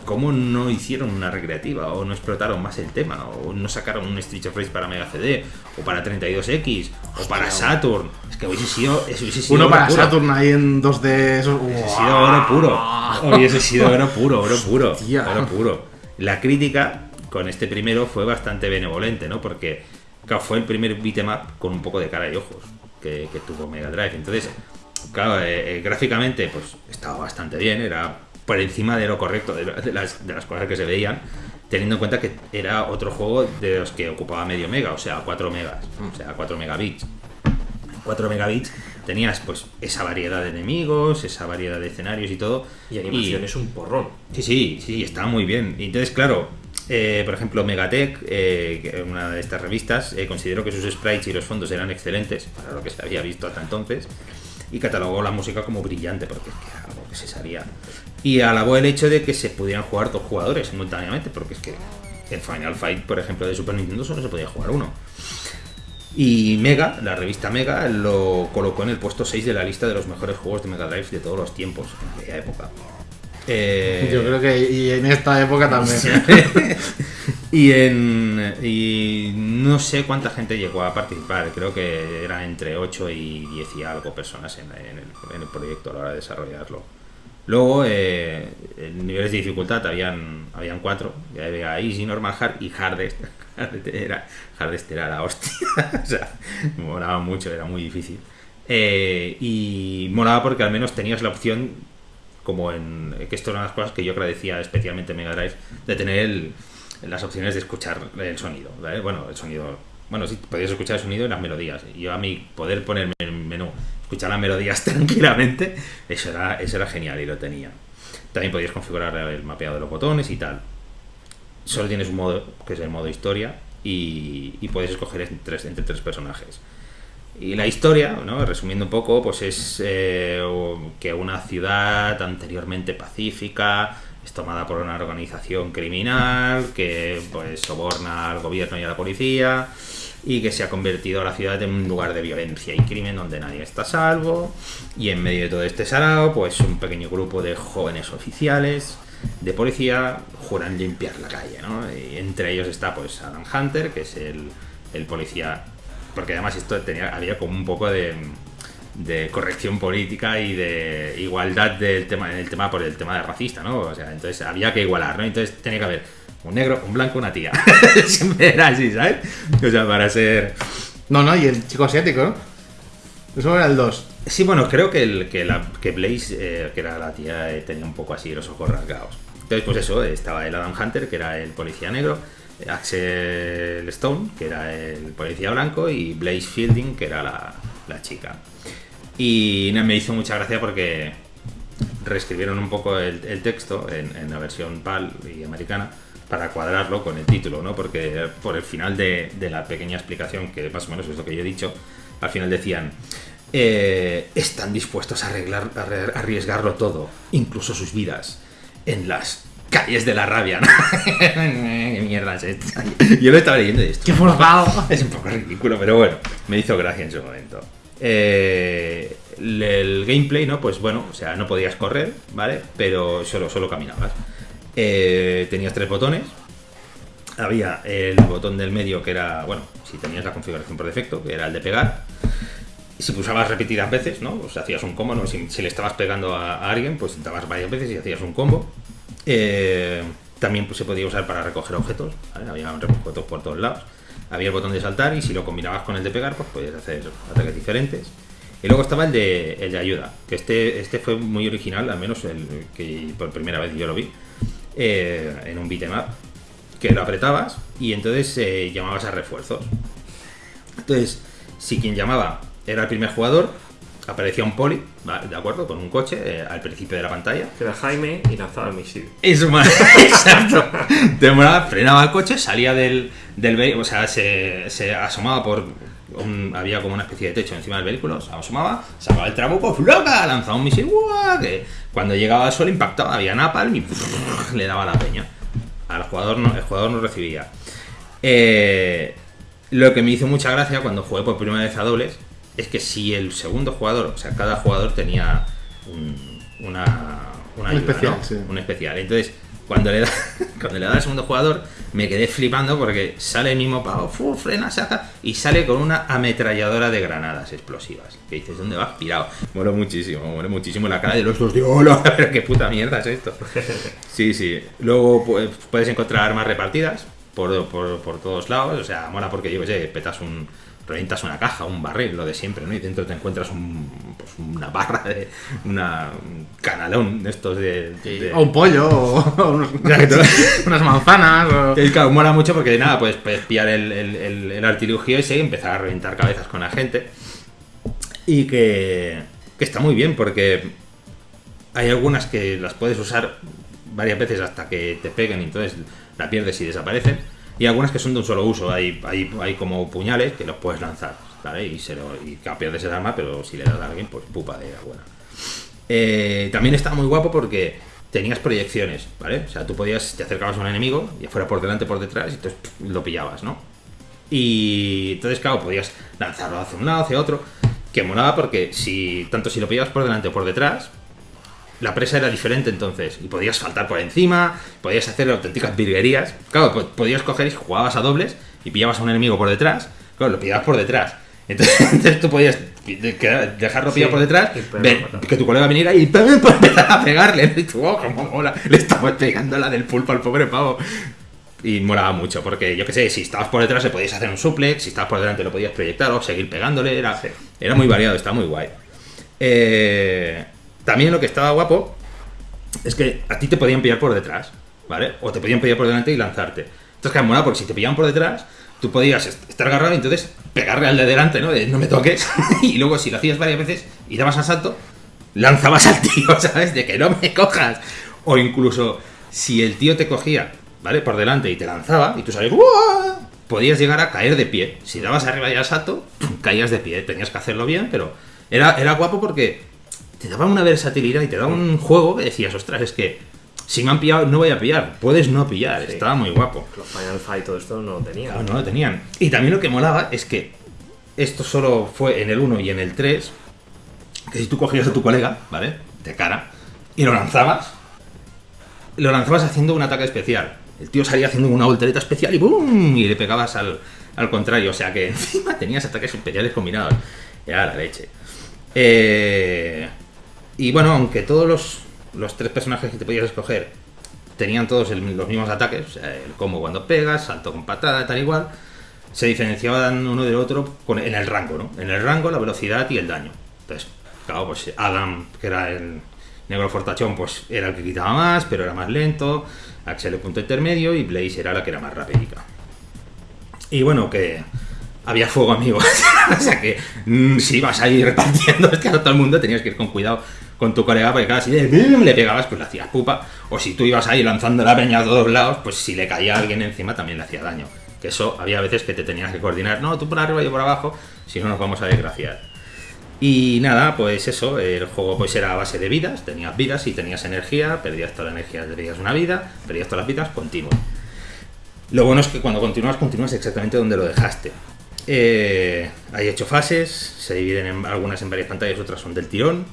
¿cómo no hicieron una recreativa? ¿O no explotaron más el tema? ¿O no sacaron un Street of Rage para Mega CD? ¿O para 32X? ¿O para Saturn? Es que hubiese sido, eso hubiese sido Uno para puro. Saturn ahí en 2D. Eso, Hubiese sido oro puro. Hubiese sido oro puro, oro puro. Hostia. Oro puro. La crítica con este primero fue bastante benevolente, ¿no? Porque claro, fue el primer beat'em up con un poco de cara y ojos que, que tuvo Mega Drive. Entonces, claro, eh, eh, gráficamente, pues estaba bastante bien, era por encima de lo correcto, de, las, de las cosas que se veían, teniendo en cuenta que era otro juego de los que ocupaba medio mega, o sea, 4 megas, o sea, 4 megabits. 4 megabits tenías pues esa variedad de enemigos, esa variedad de escenarios y todo. Y animación es un porrón. Sí, sí, sí, estaba muy bien. Y entonces, claro, eh, por ejemplo, Megatech, eh, una de estas revistas, eh, consideró que sus sprites y los fondos eran excelentes para lo que se había visto hasta entonces y catalogó la música como brillante porque es que era algo que se sabía. Y alabó el hecho de que se pudieran jugar dos jugadores simultáneamente porque es que en Final Fight, por ejemplo, de Super Nintendo solo se podía jugar uno. Y Mega, la revista Mega, lo colocó en el puesto 6 de la lista de los mejores juegos de Mega Drive de todos los tiempos, en aquella época. Eh, Yo creo que y en esta época también. y en y no sé cuánta gente llegó a participar, creo que eran entre 8 y 10 y algo personas en, en el, en el proyecto a la hora de desarrollarlo. Luego, eh, niveles de dificultad habían, habían cuatro, ya había Easy, Normal, Hard y Hardest. Hardest era, Hardest era la hostia, o sea, molaba mucho, era muy difícil. Eh, y molaba porque al menos tenías la opción como en que esto era una de las cosas que yo agradecía especialmente en Mega Drive de tener el, las opciones de escuchar el sonido, ¿vale? Bueno, el sonido, bueno, sí, podías escuchar el sonido y las melodías. Y yo a mí poder ponerme el menú, escuchar las melodías tranquilamente, eso era, eso era genial y lo tenía. También podías configurar el mapeado de los botones y tal. Solo tienes un modo, que es el modo historia, y, puedes escoger entre tres, entre tres personajes. Y la historia, ¿no? resumiendo un poco, pues es eh, que una ciudad anteriormente pacífica es tomada por una organización criminal que pues soborna al gobierno y a la policía y que se ha convertido la ciudad en un lugar de violencia y crimen donde nadie está a salvo. Y en medio de todo este sarao pues un pequeño grupo de jóvenes oficiales de policía juran limpiar la calle ¿no? y entre ellos está pues Adam Hunter que es el, el policía porque además esto tenía había como un poco de, de corrección política y de igualdad del tema en el tema por el tema de racista no o sea entonces había que igualar no entonces tenía que haber un negro un blanco una tía siempre era así sabes o sea para ser No, no, y el chico asiático, ¿no? Eso era el 2. Sí, bueno, creo que, el, que, la, que Blaze, eh, que era la tía, eh, tenía un poco así los ojos rasgados. Entonces, pues eso, estaba el Adam Hunter, que era el policía negro, eh, Axel Stone, que era el policía blanco, y Blaze Fielding, que era la, la chica. Y me hizo mucha gracia porque reescribieron un poco el, el texto en, en la versión PAL y americana para cuadrarlo con el título, ¿no? Porque por el final de, de la pequeña explicación, que más o menos es lo que yo he dicho, al final decían, eh, están dispuestos a, arreglar, a arriesgarlo todo, incluso sus vidas, en las calles de la rabia, ¿no? ¿Qué mierda es esto? Yo lo estaba leyendo y esto. ¡Qué forzado! Es un poco ridículo, pero bueno, me hizo gracia en su momento. Eh, el, el gameplay, ¿no? Pues bueno, o sea, no podías correr, ¿vale? Pero solo, solo caminabas. Eh, tenías tres botones. Había el botón del medio que era, bueno, si tenías la configuración por defecto, que era el de pegar. Si pulsabas repetidas veces, ¿no? Pues hacías un combo, ¿no? Si, le estabas pegando a, a alguien, pues dabas varias veces y hacías un combo. Eh, también pues, se podía usar para recoger objetos, ¿vale? Había objetos por todos lados. Había el botón de saltar y si lo combinabas con el de pegar, pues podías hacer ataques diferentes. Y luego estaba el de, el de ayuda, que este, este fue muy original, al menos el que por primera vez yo lo vi, eh, en un beat'em up, que lo apretabas y entonces eh, llamabas a refuerzos. Entonces, si quien llamaba era el primer jugador, aparecía un poli. ¿de acuerdo? Con un coche eh, al principio de la pantalla. Que era Jaime y lanzaba el misil. Eso, ma- exacto. Demoraba, frenaba el coche, salía del, del vehículo, o sea, se, se asomaba por. Un- había como una especie de techo encima del vehículo, se asomaba, sacaba el trabuco, ¡floca! lanzaba un misil, ¡guau! que cuando llegaba al suelo impactaba, había napalm y le daba la peña. Al jugador no, el jugador no recibía. Eh, lo que me hizo mucha gracia cuando jugué por primera vez a dobles es que si el segundo jugador, o sea, cada jugador tenía un- una, una Un ayuda, especial, ¿no? sí. Un especial. Entonces, cuando le da cuando le da al segundo jugador, me quedé flipando porque sale el mismo pavo, fu, frena, saca y sale con una ametralladora de granadas explosivas. Que dices, ¿dónde vas pirado? Mola muchísimo, mola muchísimo la cara de los dos hola, pero qué puta mierda es esto. Sí, sí. Luego pues, puedes encontrar armas repartidas por, por, por todos lados. O sea, mola porque yo qué sé, petas un. Revientas una caja, un barril, lo de siempre, ¿no? Y dentro te encuentras un, pues, una barra de. una, un canalón de estos de. de- O un pollo, o unos- Exacto. unas manzanas. O... el claro, mola mucho porque nada, pues puedes pillar el, el, el- el artilugio ese y empezar a reventar cabezas con la gente. Y que, que está muy bien porque hay algunas que las puedes usar varias veces hasta que te peguen y entonces la pierdes y desaparecen. Y algunas que son de un solo uso. Hay, hay, hay como puñales que los puedes lanzar, ¿vale? Y, se lo, y pierdes el arma, pero si le das a alguien, pues pupa de buena. Eh, también está muy guapo porque tenías proyecciones, ¿vale? O sea, tú podías, te acercabas a un enemigo, ya fuera por delante por detrás, y entonces lo pillabas, ¿no? Y entonces, claro, podías lanzarlo hacia un lado, hacia otro, que molaba porque si tanto si lo pillabas por delante o por detrás, la presa era diferente entonces, y podías saltar por encima, podías hacer auténticas virguerías. Claro, po- podías coger y jugababas a dobles y pillabas a un enemigo por detrás, claro, lo pillabas por detrás. Entonces, entonces tú podías dejarlo pillado Sí, por detrás, ver que tu colega viniera y empezar a pegarle. Y tú, oh, cómo mola. Le estabas pegando la del pulpo al pobre pavo. Y molaba mucho, porque yo que sé, si estabas por detrás le podías hacer un suplex, si estabas por delante lo podías proyectar o seguir pegándole, era, Sí. era muy variado, está muy guay. Eh, también lo que estaba guapo es que a ti te podían pillar por detrás, ¿vale? O te podían pillar por delante y lanzarte. Entonces, que porque si te pillaban por detrás, tú podías est- estar agarrado y entonces pegarle al de delante, ¿no? De no me toques. y luego, si lo hacías varias veces y dabas al salto, lanzabas al tío, ¿sabes? De que no me cojas. O incluso, si el tío te cogía, ¿vale? Por delante y te lanzaba y tú salías, ¡Uah! podías llegar a caer de pie. Si dabas arriba y al salto, caías de pie. Tenías que hacerlo bien, pero era, era guapo porque te daba una versatilidad y te daba un juego que decías, ostras, es que si me han pillado, no voy a pillar. Puedes no pillar. Sí. Estaba muy guapo. Los Final Fight y todo esto no lo tenían. Claro, no lo tenían. Y también lo que molaba es que esto solo fue en el 1 y en el 3, que si tú cogías a tu colega, ¿vale? De cara, y lo lanzabas, lo lanzabas haciendo un ataque especial. El tío salía haciendo una voltereta especial y ¡bum! Y le pegabas al, al contrario. O sea que encima tenías ataques especiales combinados. Era la leche. Eh, y bueno, aunque todos los, los tres personajes que te podías escoger tenían todos los mismos ataques, el combo cuando pegas, salto con patada, tal igual, se diferenciaban uno del otro en el rango, ¿no? En el rango, la velocidad y el daño. Entonces, claro, pues Adam, que era el negro fortachón, pues era el que quitaba más, pero era más lento, Axel el punto intermedio y Blaze era la que era más rápida. Y bueno, que había fuego, amigos. o sea que mm, si ibas ahí repartiendo es que a todo el mundo tenías que ir con cuidado con tu colega, porque cada si le, pegabas, pues le hacías pupa. O si tú ibas ahí lanzando la peña a todos lados, pues si le caía a alguien encima también le hacía daño. Que eso había veces que te tenías que coordinar. No, tú por arriba y yo por abajo, si no nos vamos a desgraciar. Y nada, pues eso, el juego pues era a base de vidas, tenías vidas y tenías energía, perdías toda la energía, perdías una vida, perdías todas las vidas, continuo. Lo bueno es que cuando continúas, continúas exactamente donde lo dejaste. Eh, hay ocho fases, se dividen en algunas en varias pantallas, otras son del tirón.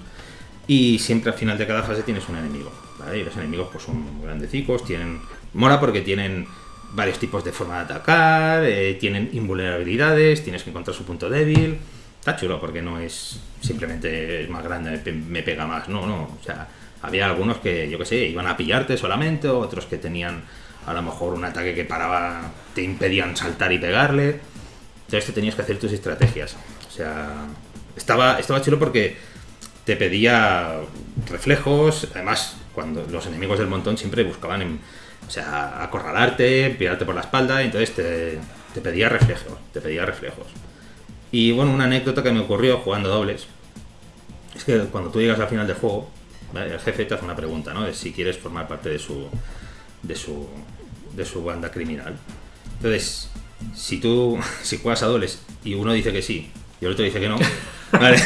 Y siempre al final de cada fase tienes un enemigo. ¿vale? Y los enemigos pues son grandecicos, tienen. Mola porque tienen varios tipos de forma de atacar, eh, tienen invulnerabilidades, tienes que encontrar su punto débil. Está chulo porque no es simplemente es más grande, me pe- me pega más, no, no. O sea, había algunos que, yo que sé, iban a pillarte solamente, otros que tenían a lo mejor un ataque que paraba, te impedían saltar y pegarle. Entonces te tenías que hacer tus estrategias. O sea, estaba, estaba chulo porque te pedía reflejos. Además, cuando los enemigos del montón siempre buscaban, o sea, acorralarte, pirarte por la espalda. Entonces te, te pedía reflejos, te pedía reflejos. Y bueno, una anécdota que me ocurrió jugando dobles es que cuando tú llegas al final del juego, el jefe te hace una pregunta, ¿no? De si quieres formar parte de su, de su, de su banda criminal. Entonces, si tú, si juegas a dobles y uno dice que sí y el otro dice que no, ¿vale?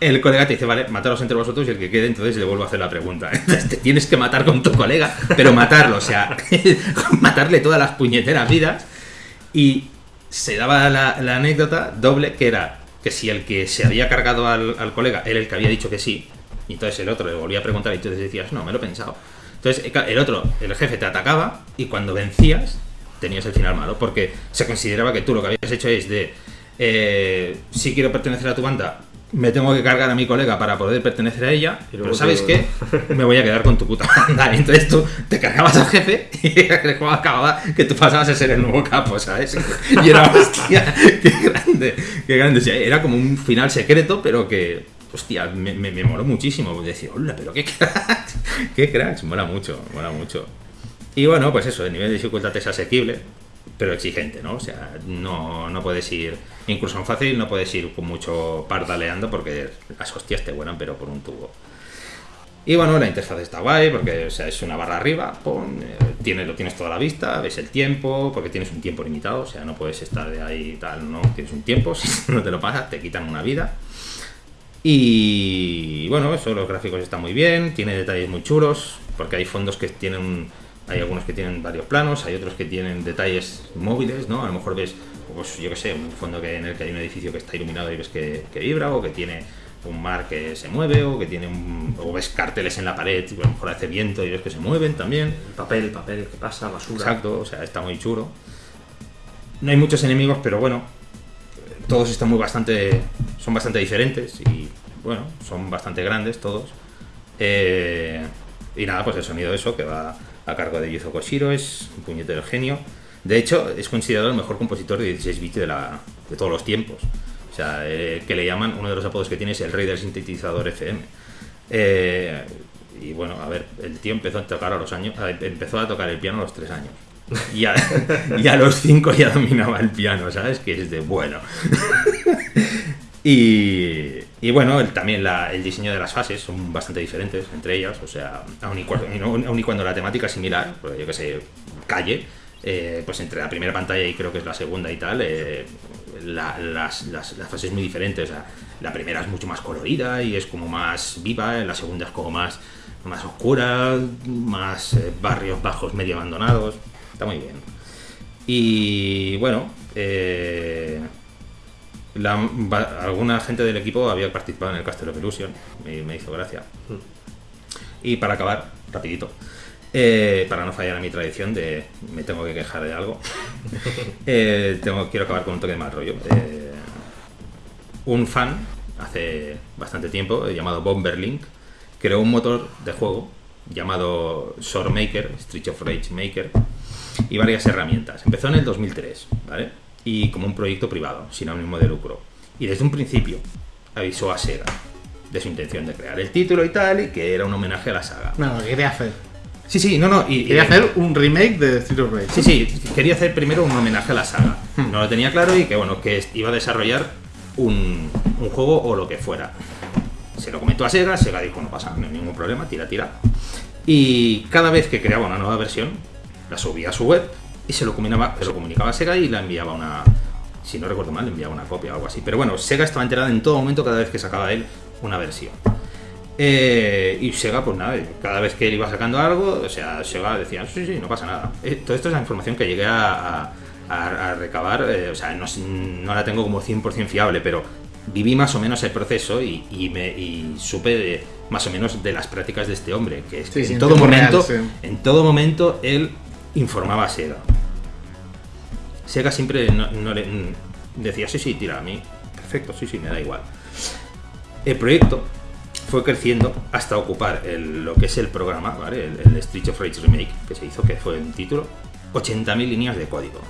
el colega te dice, vale, mataros entre vosotros y el que quede, entonces le vuelvo a hacer la pregunta. Entonces te tienes que matar con tu colega, pero matarlo, o sea, matarle todas las puñeteras vidas. Y se daba la, la anécdota doble que era que si el que se había cargado al, al colega era el que había dicho que sí, y entonces el otro le volvía a preguntar y tú decías, no, me lo he pensado. Entonces el otro, el jefe te atacaba y cuando vencías tenías el final malo, porque se consideraba que tú lo que habías hecho es de, eh, si quiero pertenecer a tu banda, me tengo que cargar a mi colega para poder pertenecer a ella, luego pero ¿sabes qué? Me voy a quedar con tu puta banda. Entonces tú te cargabas al jefe y el juego acababa que tú pasabas a ser el nuevo capo, ¿sabes? Y era, hostia, qué grande, qué grande. O sea, era como un final secreto, pero que, hostia, me, me, me moló muchísimo. Decir, hola, pero qué cracks, qué cracks, mola mucho, mola mucho. Y bueno, pues eso, el nivel de dificultad es asequible, pero exigente, ¿no? O sea, no, no puedes ir, incluso en fácil, no puedes ir con mucho pardaleando porque las hostias te vuelan, pero por un tubo. Y bueno, la interfaz está guay porque o sea, es una barra arriba, pon, eh, lo tienes toda la vista, ves el tiempo, porque tienes un tiempo limitado, o sea, no puedes estar de ahí tal, no, tienes un tiempo, si no te lo pasas, te quitan una vida. Y bueno, eso, los gráficos están muy bien, tiene detalles muy chulos, porque hay fondos que tienen, hay algunos que tienen varios planos, hay otros que tienen detalles móviles, ¿no? A lo mejor ves, pues yo que sé, un fondo que, en el que hay un edificio que está iluminado y ves que, que vibra, o que tiene un mar que se mueve, o que tiene un, o ves carteles en la pared, y a lo mejor hace viento y ves que se mueven también. El papel, papel que pasa, basura. Exacto, o sea, está muy chulo. No hay muchos enemigos, pero bueno, todos están muy bastante, son bastante diferentes y bueno, son bastante grandes todos. Eh, y nada, pues el sonido eso que va a cargo de Yuzo Koshiro es un puñetero genio. De hecho, es considerado el mejor compositor de 16 bits de, la, de todos los tiempos. O sea, eh, que le llaman, uno de los apodos que tiene es el rey del sintetizador FM. Eh, y bueno, a ver, el tío empezó a tocar a los años, empezó a tocar el piano a los 3 años. Y a, a los 5 ya dominaba el piano, ¿sabes? Que es de bueno. y, y bueno, también la- el diseño de las fases son bastante diferentes entre ellas, o sea, aun y, cuando la temática es similar, pues yo que sé, calle, eh, pues entre la primera pantalla y creo que es la segunda y tal, eh, la- las, las, las fases muy diferentes. o sea, la primera es mucho más colorida y es como más viva, la segunda es como más, más oscura, más eh, barrios bajos medio abandonados. Está muy bien. Y bueno, eh, la- alguna gente del equipo había participado en el Castle of Illusion, me, me hizo gracia. Y para acabar, rapidito, eh, para no fallar a mi tradición de me tengo que quejar de algo, eh, tengo, quiero acabar con un toque de mal rollo. Eh, un fan, hace bastante tiempo, llamado Bomberlink, creó un motor de juego llamado Sword Maker, Street of Rage Maker, y varias herramientas. Empezó en el 2003, ¿vale? Y como un proyecto privado, sin ánimo de lucro. Y desde un principio avisó a Sega de su intención de crear el título y tal, y que era un homenaje a la saga. No, lo que quería hacer. Sí, sí, no, no. Y, Quería y- hacer un remake de Street of Rage. Sí, sí, quería hacer primero un homenaje a la saga. No lo tenía claro y que bueno, que iba a desarrollar un, un juego o lo que fuera. Se lo comentó a Sega, Sega dijo no pasa, no hay ningún problema, tira, tira. Y cada vez que creaba una nueva versión, la subía a su web y se lo comunicaba, se lo comunicaba a Sega y la enviaba una. Si no recuerdo mal, le enviaba una copia o algo así. Pero bueno, Sega estaba enterada en todo momento cada vez que sacaba él una versión. Eh, y Sega, pues nada, cada vez que él iba sacando algo, o sea, Sega decía, sí, sí, no pasa nada. Eh, todo esto es la información que llegué a, a- recabar, eh, o sea, no, no la tengo como 100% fiable, pero viví más o menos el proceso y, y me, y supe de, más o menos de las prácticas de este hombre, que es Sí, que en todo real, momento, sí. en todo momento él informaba Sega. Sega siempre mm, decía, sí, sí, tira a mí. Perfecto, sí, sí, me da igual. El proyecto fue creciendo hasta ocupar lo que es el programa, ¿vale? El, el Street of Rage Remake, que se hizo, que fue el título, 80.000 líneas de código.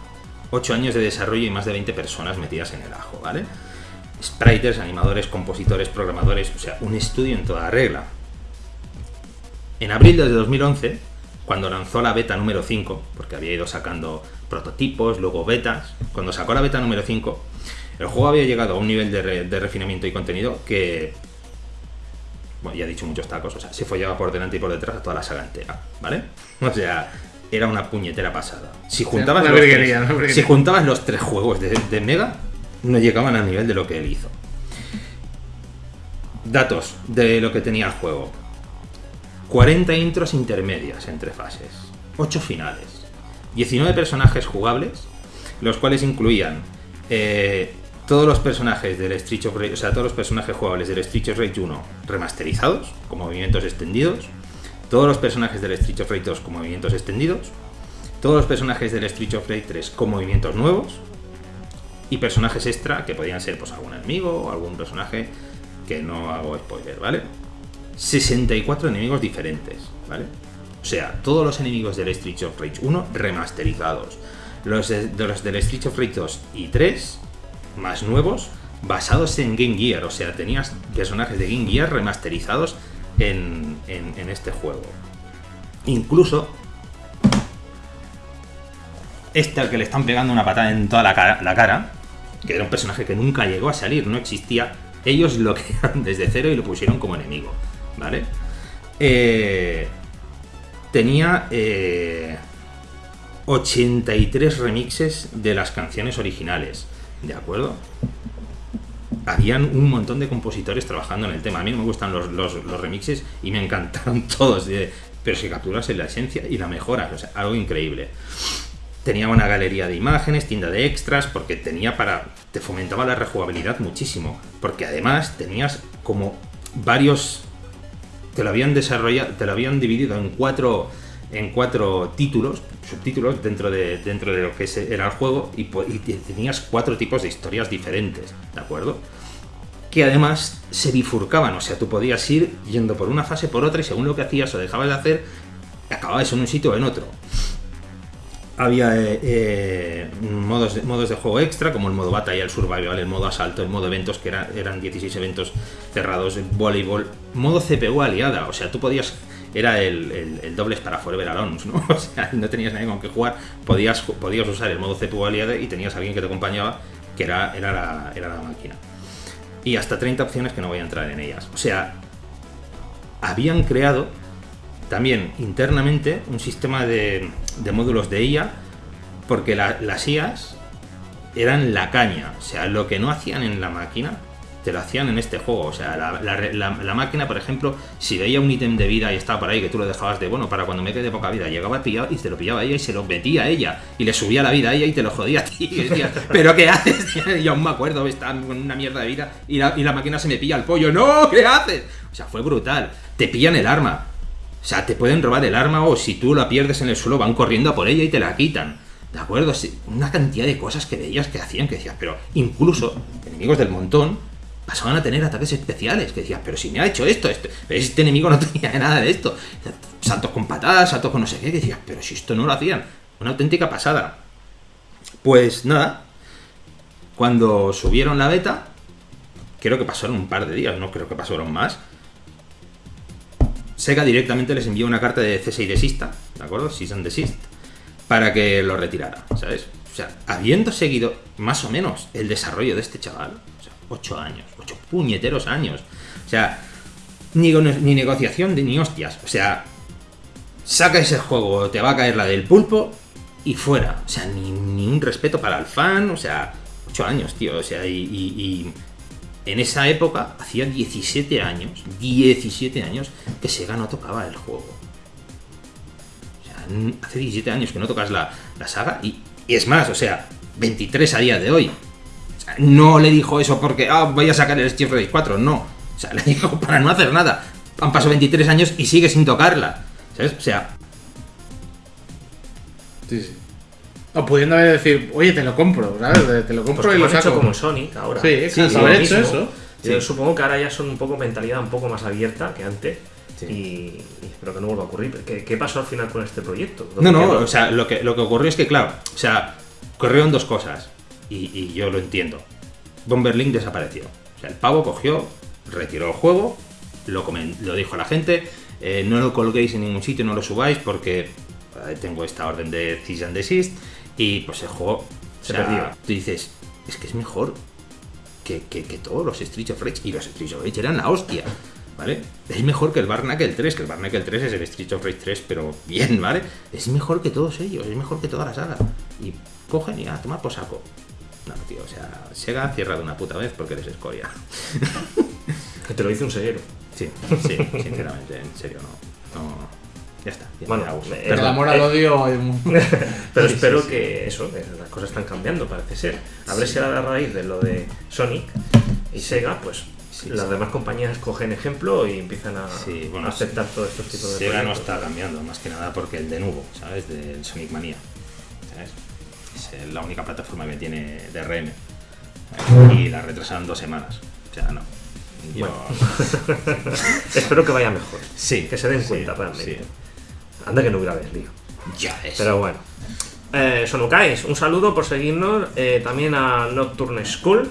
8 años de desarrollo y más de 20 personas metidas en el ajo, ¿vale? Spriters, animadores, compositores, programadores, o sea, un estudio en toda regla. En abril de 2011, cuando lanzó la beta número 5, porque había ido sacando prototipos, luego betas, cuando sacó la beta número 5, el juego había llegado a un nivel de, re- de refinamiento y contenido que, bueno, ya he dicho muchos tacos, o sea, se follaba por delante y por detrás a toda la saga entera, ¿vale? O sea, era una puñetera pasada. Juntabas, los, tres, si juntabas los tres juegos de, de Mega, no llegaban al nivel de lo que él hizo. Datos de lo que tenía el juego. 40 intros intermedias entre fases, 8 finales, 19 personajes jugables, los cuales incluían eh, todos los personajes del Street of Rage, o sea, todos los personajes jugables del Street of Rage 1 remasterizados, con movimientos extendidos, todos los personajes del Street of Rage 2 con movimientos extendidos, todos los personajes del Street of Rage 3 con movimientos nuevos, y personajes extra que podían ser pues algún enemigo o algún personaje que no hago spoiler, ¿vale? 64 enemigos diferentes, ¿vale? O sea, todos los enemigos del Street of Rage 1 remasterizados. Los de, los del Street of Rage 2 y 3, más nuevos, basados en Game Gear. O sea, tenías personajes de Game Gear remasterizados en, en- este juego. Incluso este al que le están pegando una patada en toda la cara, la cara, que era un personaje que nunca llegó a salir, no existía. Ellos lo crearon desde cero y lo pusieron como enemigo, ¿vale? Eh, tenía eh, 83 remixes de las canciones originales, ¿de acuerdo? Habían un montón de compositores trabajando en el tema. A mí no me gustan los, los- remixes y me encantaron todos, de- pero si capturas en la esencia y la mejoras, o sea, algo increíble tenía una galería de imágenes, tienda de extras, porque tenía para. te fomentaba la rejugabilidad muchísimo. Porque además tenías como varios. Te lo habían desarrollado. te lo habían dividido en cuatro. en cuatro títulos, subtítulos dentro de, dentro de lo que era el juego, y, y te- tenías cuatro tipos de historias diferentes, ¿de acuerdo? que además se bifurcaban, o sea, tú podías ir yendo por una fase por otra y según lo que hacías o dejabas de hacer, acababas en un sitio o en otro había eh, eh, modos, de, modos de juego extra, como el modo batalla, el survival, el modo asalto, el modo eventos, que era- eran 16 eventos cerrados, voleibol, modo CPU aliada, o sea, tú podías era el, el, el dobles para Forever Alone, ¿no? O sea, no tenías nadie con que jugar, podías, podías usar el modo CPU aliade y tenías a alguien que te acompañaba, que era, era, era la máquina. Y hasta 30 opciones que no voy a entrar en ellas. O sea, habían creado también internamente un sistema de, de módulos de IA, porque la- las IAs eran la caña. O sea, lo que no hacían en la máquina, te lo hacían en este juego. O sea, la, la- máquina, por ejemplo, si veía un ítem de vida y estaba por ahí, que tú lo dejabas de, bueno, para cuando me quede poca vida, llegaba pillaba y te lo pillaba ella y se lo metía a ella. Y le subía la vida a ella y te lo jodía a ti. Y decías, ¿pero qué haces? Y aún me acuerdo, estaba con una mierda de vida y la, y la máquina se me pilla el pollo. ¡No! ¿Qué haces? O sea, fue brutal. Te pillan el arma. O sea, te pueden robar el arma o si tú la pierdes en el suelo van corriendo a por ella y te la quitan. ¿De acuerdo? Una cantidad de cosas que veías que hacían que decías, pero incluso enemigos del montón pasaban a tener ataques especiales. Que decías, pero si me ha hecho esto, pero este enemigo no tenía nada de esto. Saltos con patadas, saltos con no sé qué. Que decías, pero si esto no lo hacían. Una auténtica pasada. Pues nada, cuando subieron la beta, creo que pasaron un par de días, no creo que pasaron más. Sega directamente les envió una carta de cese y desista, ¿de acuerdo? Cease desist, para que lo retirara, ¿sabes? O sea, habiendo seguido más o menos el desarrollo de este chaval, o sea, ocho años, ocho puñeteros años, o sea, ni, ni negociación ni hostias, o sea, saca ese juego, te va a caer la del pulpo y fuera, o sea, ni, ni un respeto para el fan, o sea, ocho años, tío, o sea, y en esa época, hacía 17 años, 17 años que Sega no tocaba el juego. O sea, hace 17 años que no tocas la, la saga y, y es más, o sea, 23 a día de hoy. O sea, no le dijo eso porque, ah, voy a sacar el Street Fighter 4, no. O sea, le dijo para no hacer nada. Han pasado 23 años y sigue sin tocarla. ¿Sabes? O sea, Sí, sí. O pudiendo haber decir, oye, te lo compro, ¿sabes? Te- lo Pues compro y como lo han hecho saco. como Sonic ahora. Sí, exacto, lo haber hecho eso. Yo Sí. supongo que ahora ya son un poco mentalidad un poco más abierta que antes. Sí. Y, y espero que no vuelva a ocurrir. ¿Qué, qué pasó al final con este proyecto? No, ¿Dónde no, quedó? o sea, lo que, lo que ocurrió es que, claro, o sea, corrieron dos cosas. Y, y yo lo entiendo. Bomberlink desapareció. O sea, el pavo cogió, retiró el juego, lo, comen- lo dijo a la gente, eh, no lo colguéis en ningún sitio, no lo subáis porque eh, tengo esta orden de cease and desist. Y pues el juego o Se sea, perdió. Tú dices, es que es mejor que, que- que todos los Streets of Rage. Y los Streets of Rage eran la hostia. ¿Vale? Es mejor que el Barnacle 3, que el Barnacle 3 es el Streets of Rage 3, pero bien, ¿vale? Es mejor que todos ellos, es mejor que toda la saga. Y cogen y a tomar por saco. No, tío, o sea, Sega cierra de una puta vez porque eres escoria. Que te lo dice un sellero. Sí, sí, sinceramente, en serio, no. no ya está. ya Bueno, me eh, El Perdón. amor al odio. es muy- Pero Sí, espero sí, sí. que eso, que las cosas están cambiando, parece ser. A ver si a la raíz de lo de Sonic y Sega, pues Sí, las sí. demás compañías cogen ejemplo y empiezan a, bueno, aceptar todos estos tipos de Sega no está cambiando, más que nada porque el de nuevo, ¿sabes? Del Sonic Mania. ¿Sabes? Es eh, la única plataforma que tiene DRM. ¿sabes? Y la retrasaron dos semanas. O sea, no. Yo- Espero que vaya mejor. Sí. Que se den sí, cuenta realmente. sí. Anda que no hubiera lío. Ya es. Pero bueno. Eh, Sonukais, un saludo por seguirnos. eh, también a Nocturne School.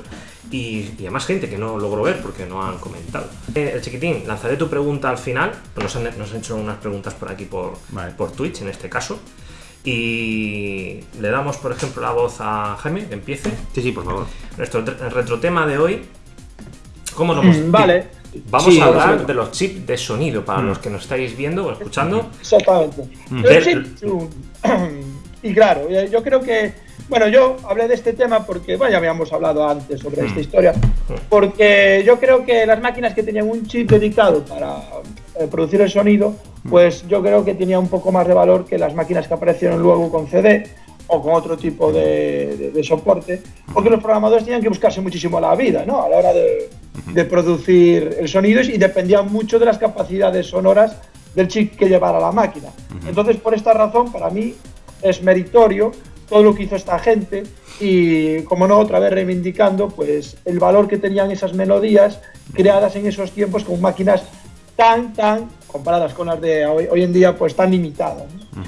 Y, y a más gente que no logro ver porque no han comentado. Eh, el chiquitín, lanzaré tu pregunta al final. Nos han, nos han hecho unas preguntas por aquí por, Vale. por Twitch en este caso. Y le damos, por ejemplo, la voz a Jaime, que empiece. Sí, sí, por favor. Nuestro retrotema de hoy. ¿Cómo hemos Mm, Vale. Vamos Sí, a hablar de los chips de sonido para los que nos estáis viendo o escuchando. Exactamente. Mm. El chip tune. Y claro, eh, yo creo que, bueno, yo hablé de este tema porque, bueno, ya habíamos hablado antes sobre esta historia, porque yo creo que las máquinas que tenían un chip dedicado para eh, producir el sonido, pues yo creo que tenía un poco más de valor que las máquinas que aparecieron luego con CD o con otro tipo de, de- de soporte, porque los programadores tenían que buscarse muchísimo la vida, ¿no? A la hora de, de producir el sonido y dependían mucho de las capacidades sonoras del chip que llevara la máquina. Entonces, por esta razón, para mí es meritorio todo lo que hizo esta gente y, como no, otra vez reivindicando pues el valor que tenían esas melodías creadas en esos tiempos con máquinas tan, tan, comparadas con las de hoy, hoy en día, pues tan limitadas. ¿no?